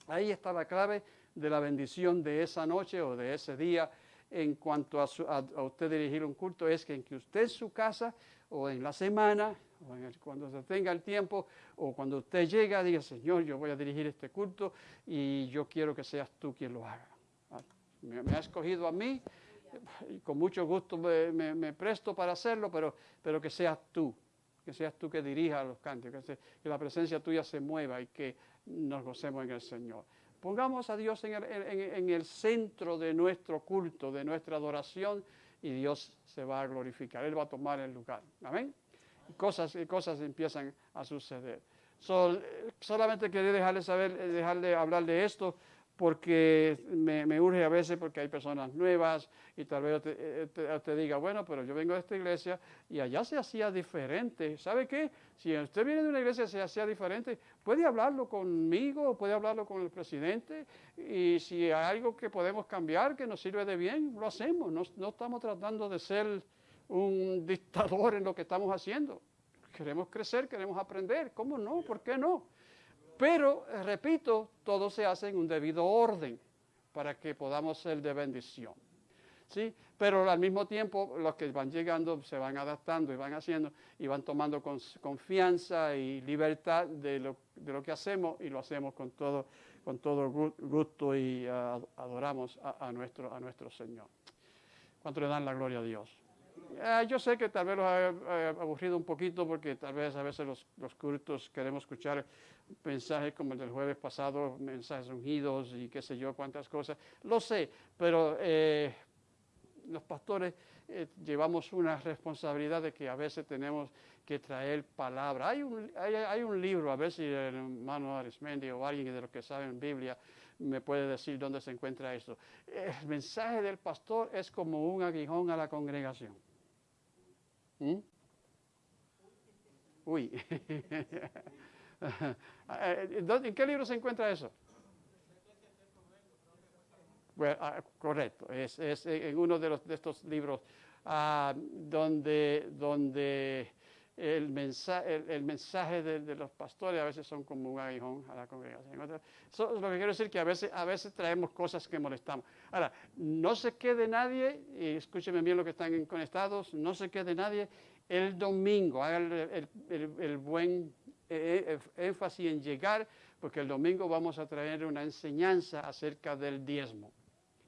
Ahí está la clave de la bendición de esa noche o de ese día en cuanto a, su- usted dirigir un culto, es que en que usted en su casa o en la semana, o cuando se tenga el tiempo, o cuando usted llega, diga, Señor, yo voy a dirigir este culto y yo quiero que seas tú quien lo haga. Ah, Me, me escogido a mí y con mucho gusto me, presto para hacerlo, pero, pero que seas tú, que seas tú que dirija los cantos, que, la presencia tuya se mueva y que nos gocemos en el Señor. Pongamos a Dios en el, en- el centro de nuestro culto, de nuestra adoración, y Dios se va a glorificar. Él va a tomar el lugar. Amén. Cosas, cosas empiezan a suceder. So, eh, solamente quería dejarle saber, eh, dejarle hablar de esto, porque me, me, urge a veces porque hay personas nuevas y tal vez te, eh, te, diga, bueno, pero yo vengo de esta iglesia y allá se hacía diferente. ¿Sabe qué? Si usted viene de una iglesia y se hacía diferente, puede hablarlo conmigo, puede hablarlo con el presidente y si hay algo que podemos cambiar que nos sirve de bien, lo hacemos. No, no estamos tratando de ser un dictador en lo que estamos haciendo. Queremos crecer, queremos aprender. ¿Cómo no? ¿Por qué no? Pero, eh, repito, todo se hace en un debido orden para que podamos ser de bendición. ¿Sí? Pero al mismo tiempo los que van llegando se van adaptando y van haciendo y van tomando confianza y libertad de lo, de lo, que hacemos y lo hacemos con todo, con todo gusto y uh, adoramos a, a, nuestro, a nuestro Señor. ¿Cuánto le dan la gloria a Dios? Eh, yo sé que tal vez los ha aburrido un poquito porque tal vez a veces los, los, cultos queremos escuchar mensajes como el del jueves pasado, mensajes ungidos y qué sé yo, cuántas cosas. Lo sé, pero eh, los pastores eh, llevamos una responsabilidad de que a veces tenemos que traer palabra. Hay un, hay, hay un libro, a ver si el hermano Arismendi o alguien de los que saben Biblia me puede decir dónde se encuentra esto. El mensaje del pastor es como un aguijón a la congregación. ¿Mm? Uy. ¿En qué libro se encuentra eso? Ah, correcto, es, es, en uno de, los, de estos libros ah, donde, donde el, mensaje, el, el mensaje de, de, los pastores a veces son como un aguijón a la congregación. Eso es lo que quiero decir que a veces, a veces traemos cosas que molestamos. Ahora, no se quede nadie, y escúcheme bien lo que están conectados, no se quede nadie el domingo, haga el, el, el buen eh, eh, énfasis en llegar, porque el domingo vamos a traer una enseñanza acerca del diezmo.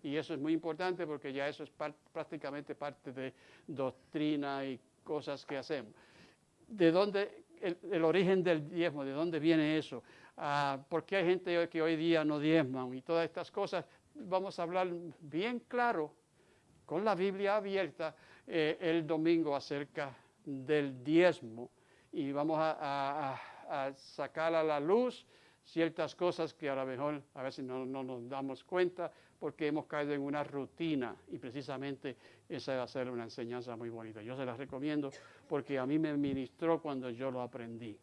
Y eso es muy importante porque ya eso es par prácticamente parte de doctrina y cosas que hacemos. ¿De dónde el, origen del diezmo? ¿De dónde viene eso? Ah, ¿Por qué hay gente que hoy día no diezman? Y todas estas cosas. Vamos a hablar bien claro, con la Biblia abierta, eh, el domingo acerca del diezmo. Y vamos a, a, a sacar a la luz ciertas cosas que a lo mejor a veces no, no, nos damos cuenta porque hemos caído en una rutina y precisamente esa va a ser una enseñanza muy bonita. Yo se la recomiendo porque a mí me ministró cuando yo lo aprendí.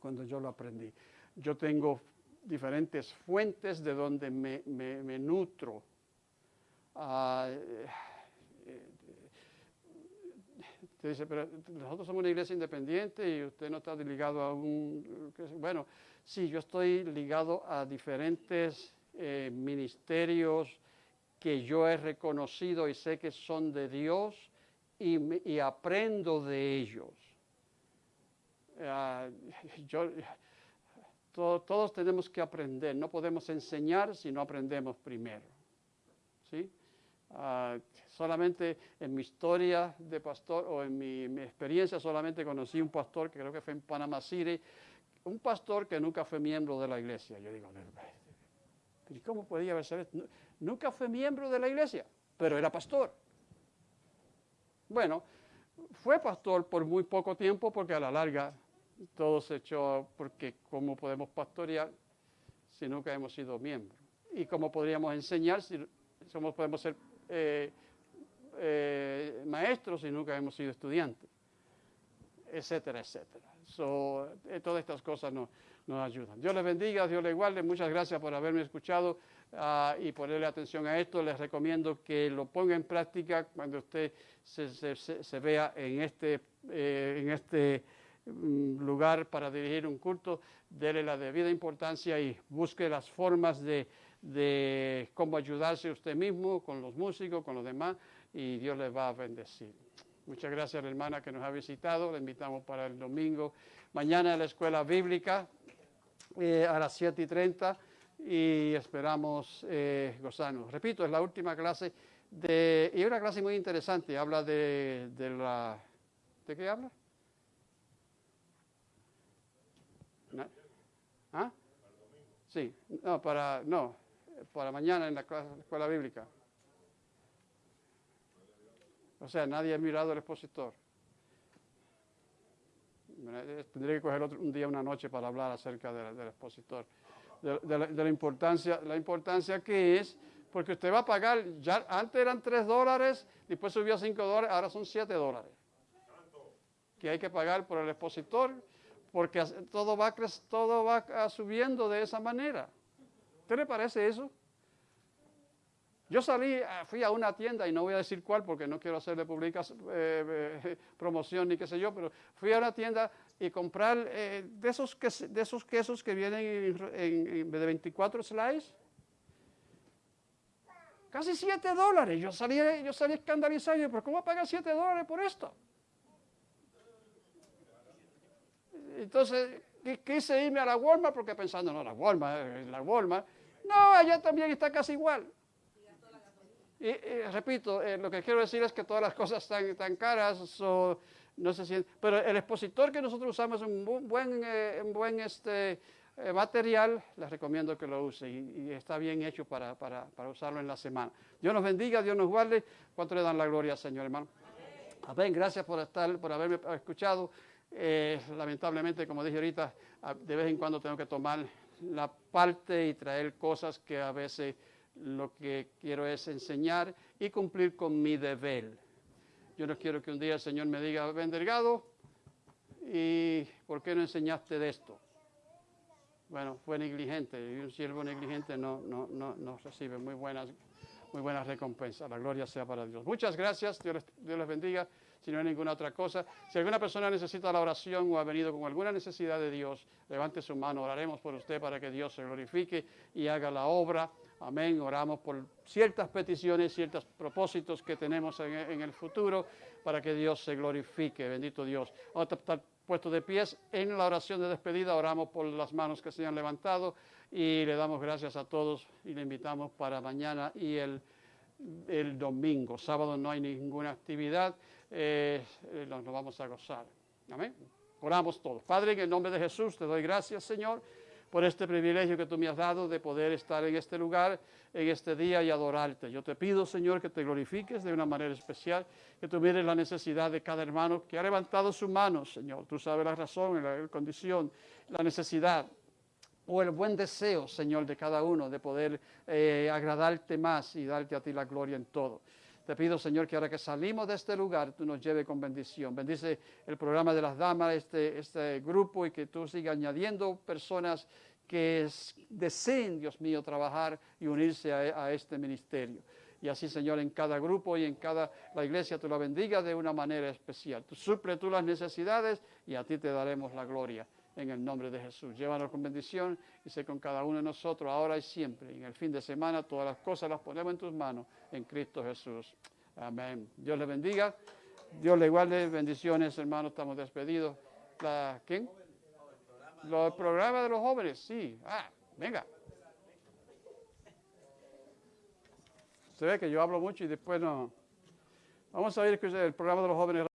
Cuando yo lo aprendí. Yo tengo diferentes fuentes de donde me, nutro. Uh, Usted dice, pero nosotros somos una iglesia independiente y usted no está ligado a un... Bueno, sí, yo estoy ligado a diferentes eh, ministerios que yo he reconocido y sé que son de Dios y, aprendo de ellos. Uh, yo, to, todos tenemos que aprender, no podemos enseñar si no aprendemos primero. ¿sí? Uh, solamente en mi historia de pastor o en mi, mi, experiencia solamente conocí un pastor que creo que fue en Panama City, un pastor que nunca fue miembro de la iglesia. Yo digo, ¿y cómo podía haber sido? Nunca fue miembro de la iglesia, pero era pastor. Bueno, fue pastor por muy poco tiempo porque a la larga todo se echó, porque ¿cómo podemos pastorear si nunca hemos sido miembros? ¿Y cómo podríamos enseñar si somos, podemos ser eh, eh, maestros y nunca hemos sido estudiantes, etcétera, etcétera. So, eh, todas estas cosas nos, nos, ayudan. Dios les bendiga, Dios les guarde. Muchas gracias por haberme escuchado uh, y ponerle atención a esto. Les recomiendo que lo ponga en práctica cuando usted se, vea en este, eh, en este um, lugar para dirigir un culto. Dele la debida importancia y busque las formas de, cómo ayudarse usted mismo, con los músicos, con los demás y Dios les va a bendecir. Muchas gracias a la hermana que nos ha visitado. Le invitamos para el domingo. Mañana en la escuela bíblica eh, a las 7 y 30 y esperamos eh, gozarnos. Repito, es la última clase de, y una clase muy interesante. Habla de, de la... ¿De qué habla? ¿No? ¿Ah? Sí, no, para, no, para mañana en la, clase, la escuela bíblica. O sea, nadie ha mirado el expositor. Tendría que coger otro, un día, una noche para hablar acerca de, del expositor. de, de la, de la importancia, la importancia que es, porque usted va a pagar, ya antes eran 3 dólares, después subió a 5 dólares, ahora son 7 dólares. Que hay que pagar por el expositor, porque todo va, todo va subiendo de esa manera. ¿Qué le parece eso? Yo salí, ah, fui a una tienda, y no voy a decir cuál porque no quiero hacerle eh, eh, promoción ni qué sé yo, pero fui a una tienda y comprar eh, de, esos ques- de esos quesos que vienen en, de 24 slices. Casi 7 dólares. Yo salí, yo salí escandalizado. ¿Pero cómo pagar 7 dólares por esto? Entonces qui- quise irme a la Walmart porque pensando, no, la Walmart, eh, la Walmart. No, allá también está casi igual. Y, repito, eh, lo que quiero decir es que todas las cosas están tan caras, so, no sé si, pero el expositor que nosotros usamos es un bu- buen, eh, buen este, eh, material, les recomiendo que lo use y, está bien hecho para, para, para usarlo en la semana. Dios nos bendiga, Dios nos guarde. ¿Cuánto le dan la gloria Señor, hermano? Amén, gracias por estar, por haberme escuchado. Eh, lamentablemente, como dije ahorita, de vez en cuando tengo que tomar la parte y traer cosas que a veces lo que quiero es enseñar y cumplir con mi deber. Yo no quiero que un día el Señor me diga, ven delgado, ¿y por qué no enseñaste de esto? Bueno, fue negligente y un siervo negligente no, no, no, no recibe muy buenas, muy buenas recompensas. La gloria sea para Dios. Muchas gracias, Dios Dios les bendiga. Si no hay ninguna otra cosa, si alguna persona necesita la oración o ha venido con alguna necesidad de Dios, levante su mano, oraremos por usted para que Dios se glorifique y haga la obra. Amén. Oramos por ciertas peticiones, ciertos propósitos que tenemos en, el futuro para que Dios se glorifique. Bendito Dios. Vamos a estar puestos de pies en la oración de despedida. Oramos por las manos que se han levantado y le damos gracias a todos y le invitamos para mañana y el, el domingo. Sábado no hay ninguna actividad. eh, eh, nos vamos a gozar. Amén. Oramos todos. Padre, en el nombre de Jesús, te doy gracias, Señor, por este privilegio que tú me has dado de poder estar en este lugar, en este día y adorarte. Yo te pido, Señor, que te glorifiques de una manera especial, que tú mires la necesidad de cada hermano que ha levantado su mano, Señor. Tú sabes la razón, la condición, la necesidad o el buen deseo, Señor, de cada uno de poder eh, agradarte más y darte a ti la gloria en todo. Te pido, Señor, que ahora que salimos de este lugar, tú nos lleves con bendición. Bendice el programa de las damas, este, este grupo, y que tú sigas añadiendo personas que es- deseen, Dios mío, trabajar y unirse a, a este ministerio. Y así, Señor, en cada grupo y en cada la iglesia, tú la bendigas de una manera especial. Tú suple tú las necesidades y a ti te daremos la gloria en el nombre de Jesús. Llévanos con bendición y sé con cada uno de nosotros, ahora y siempre. En el fin de semana, todas las cosas las ponemos en tus manos, en Cristo Jesús. Amén. Dios le bendiga. Dios le guarde. Bendiciones, hermanos. Estamos despedidos. La, ¿Quién? Los programas de los jóvenes, sí. Ah, venga. Se ve que yo hablo mucho y después no. Vamos a ver el programa de los jóvenes.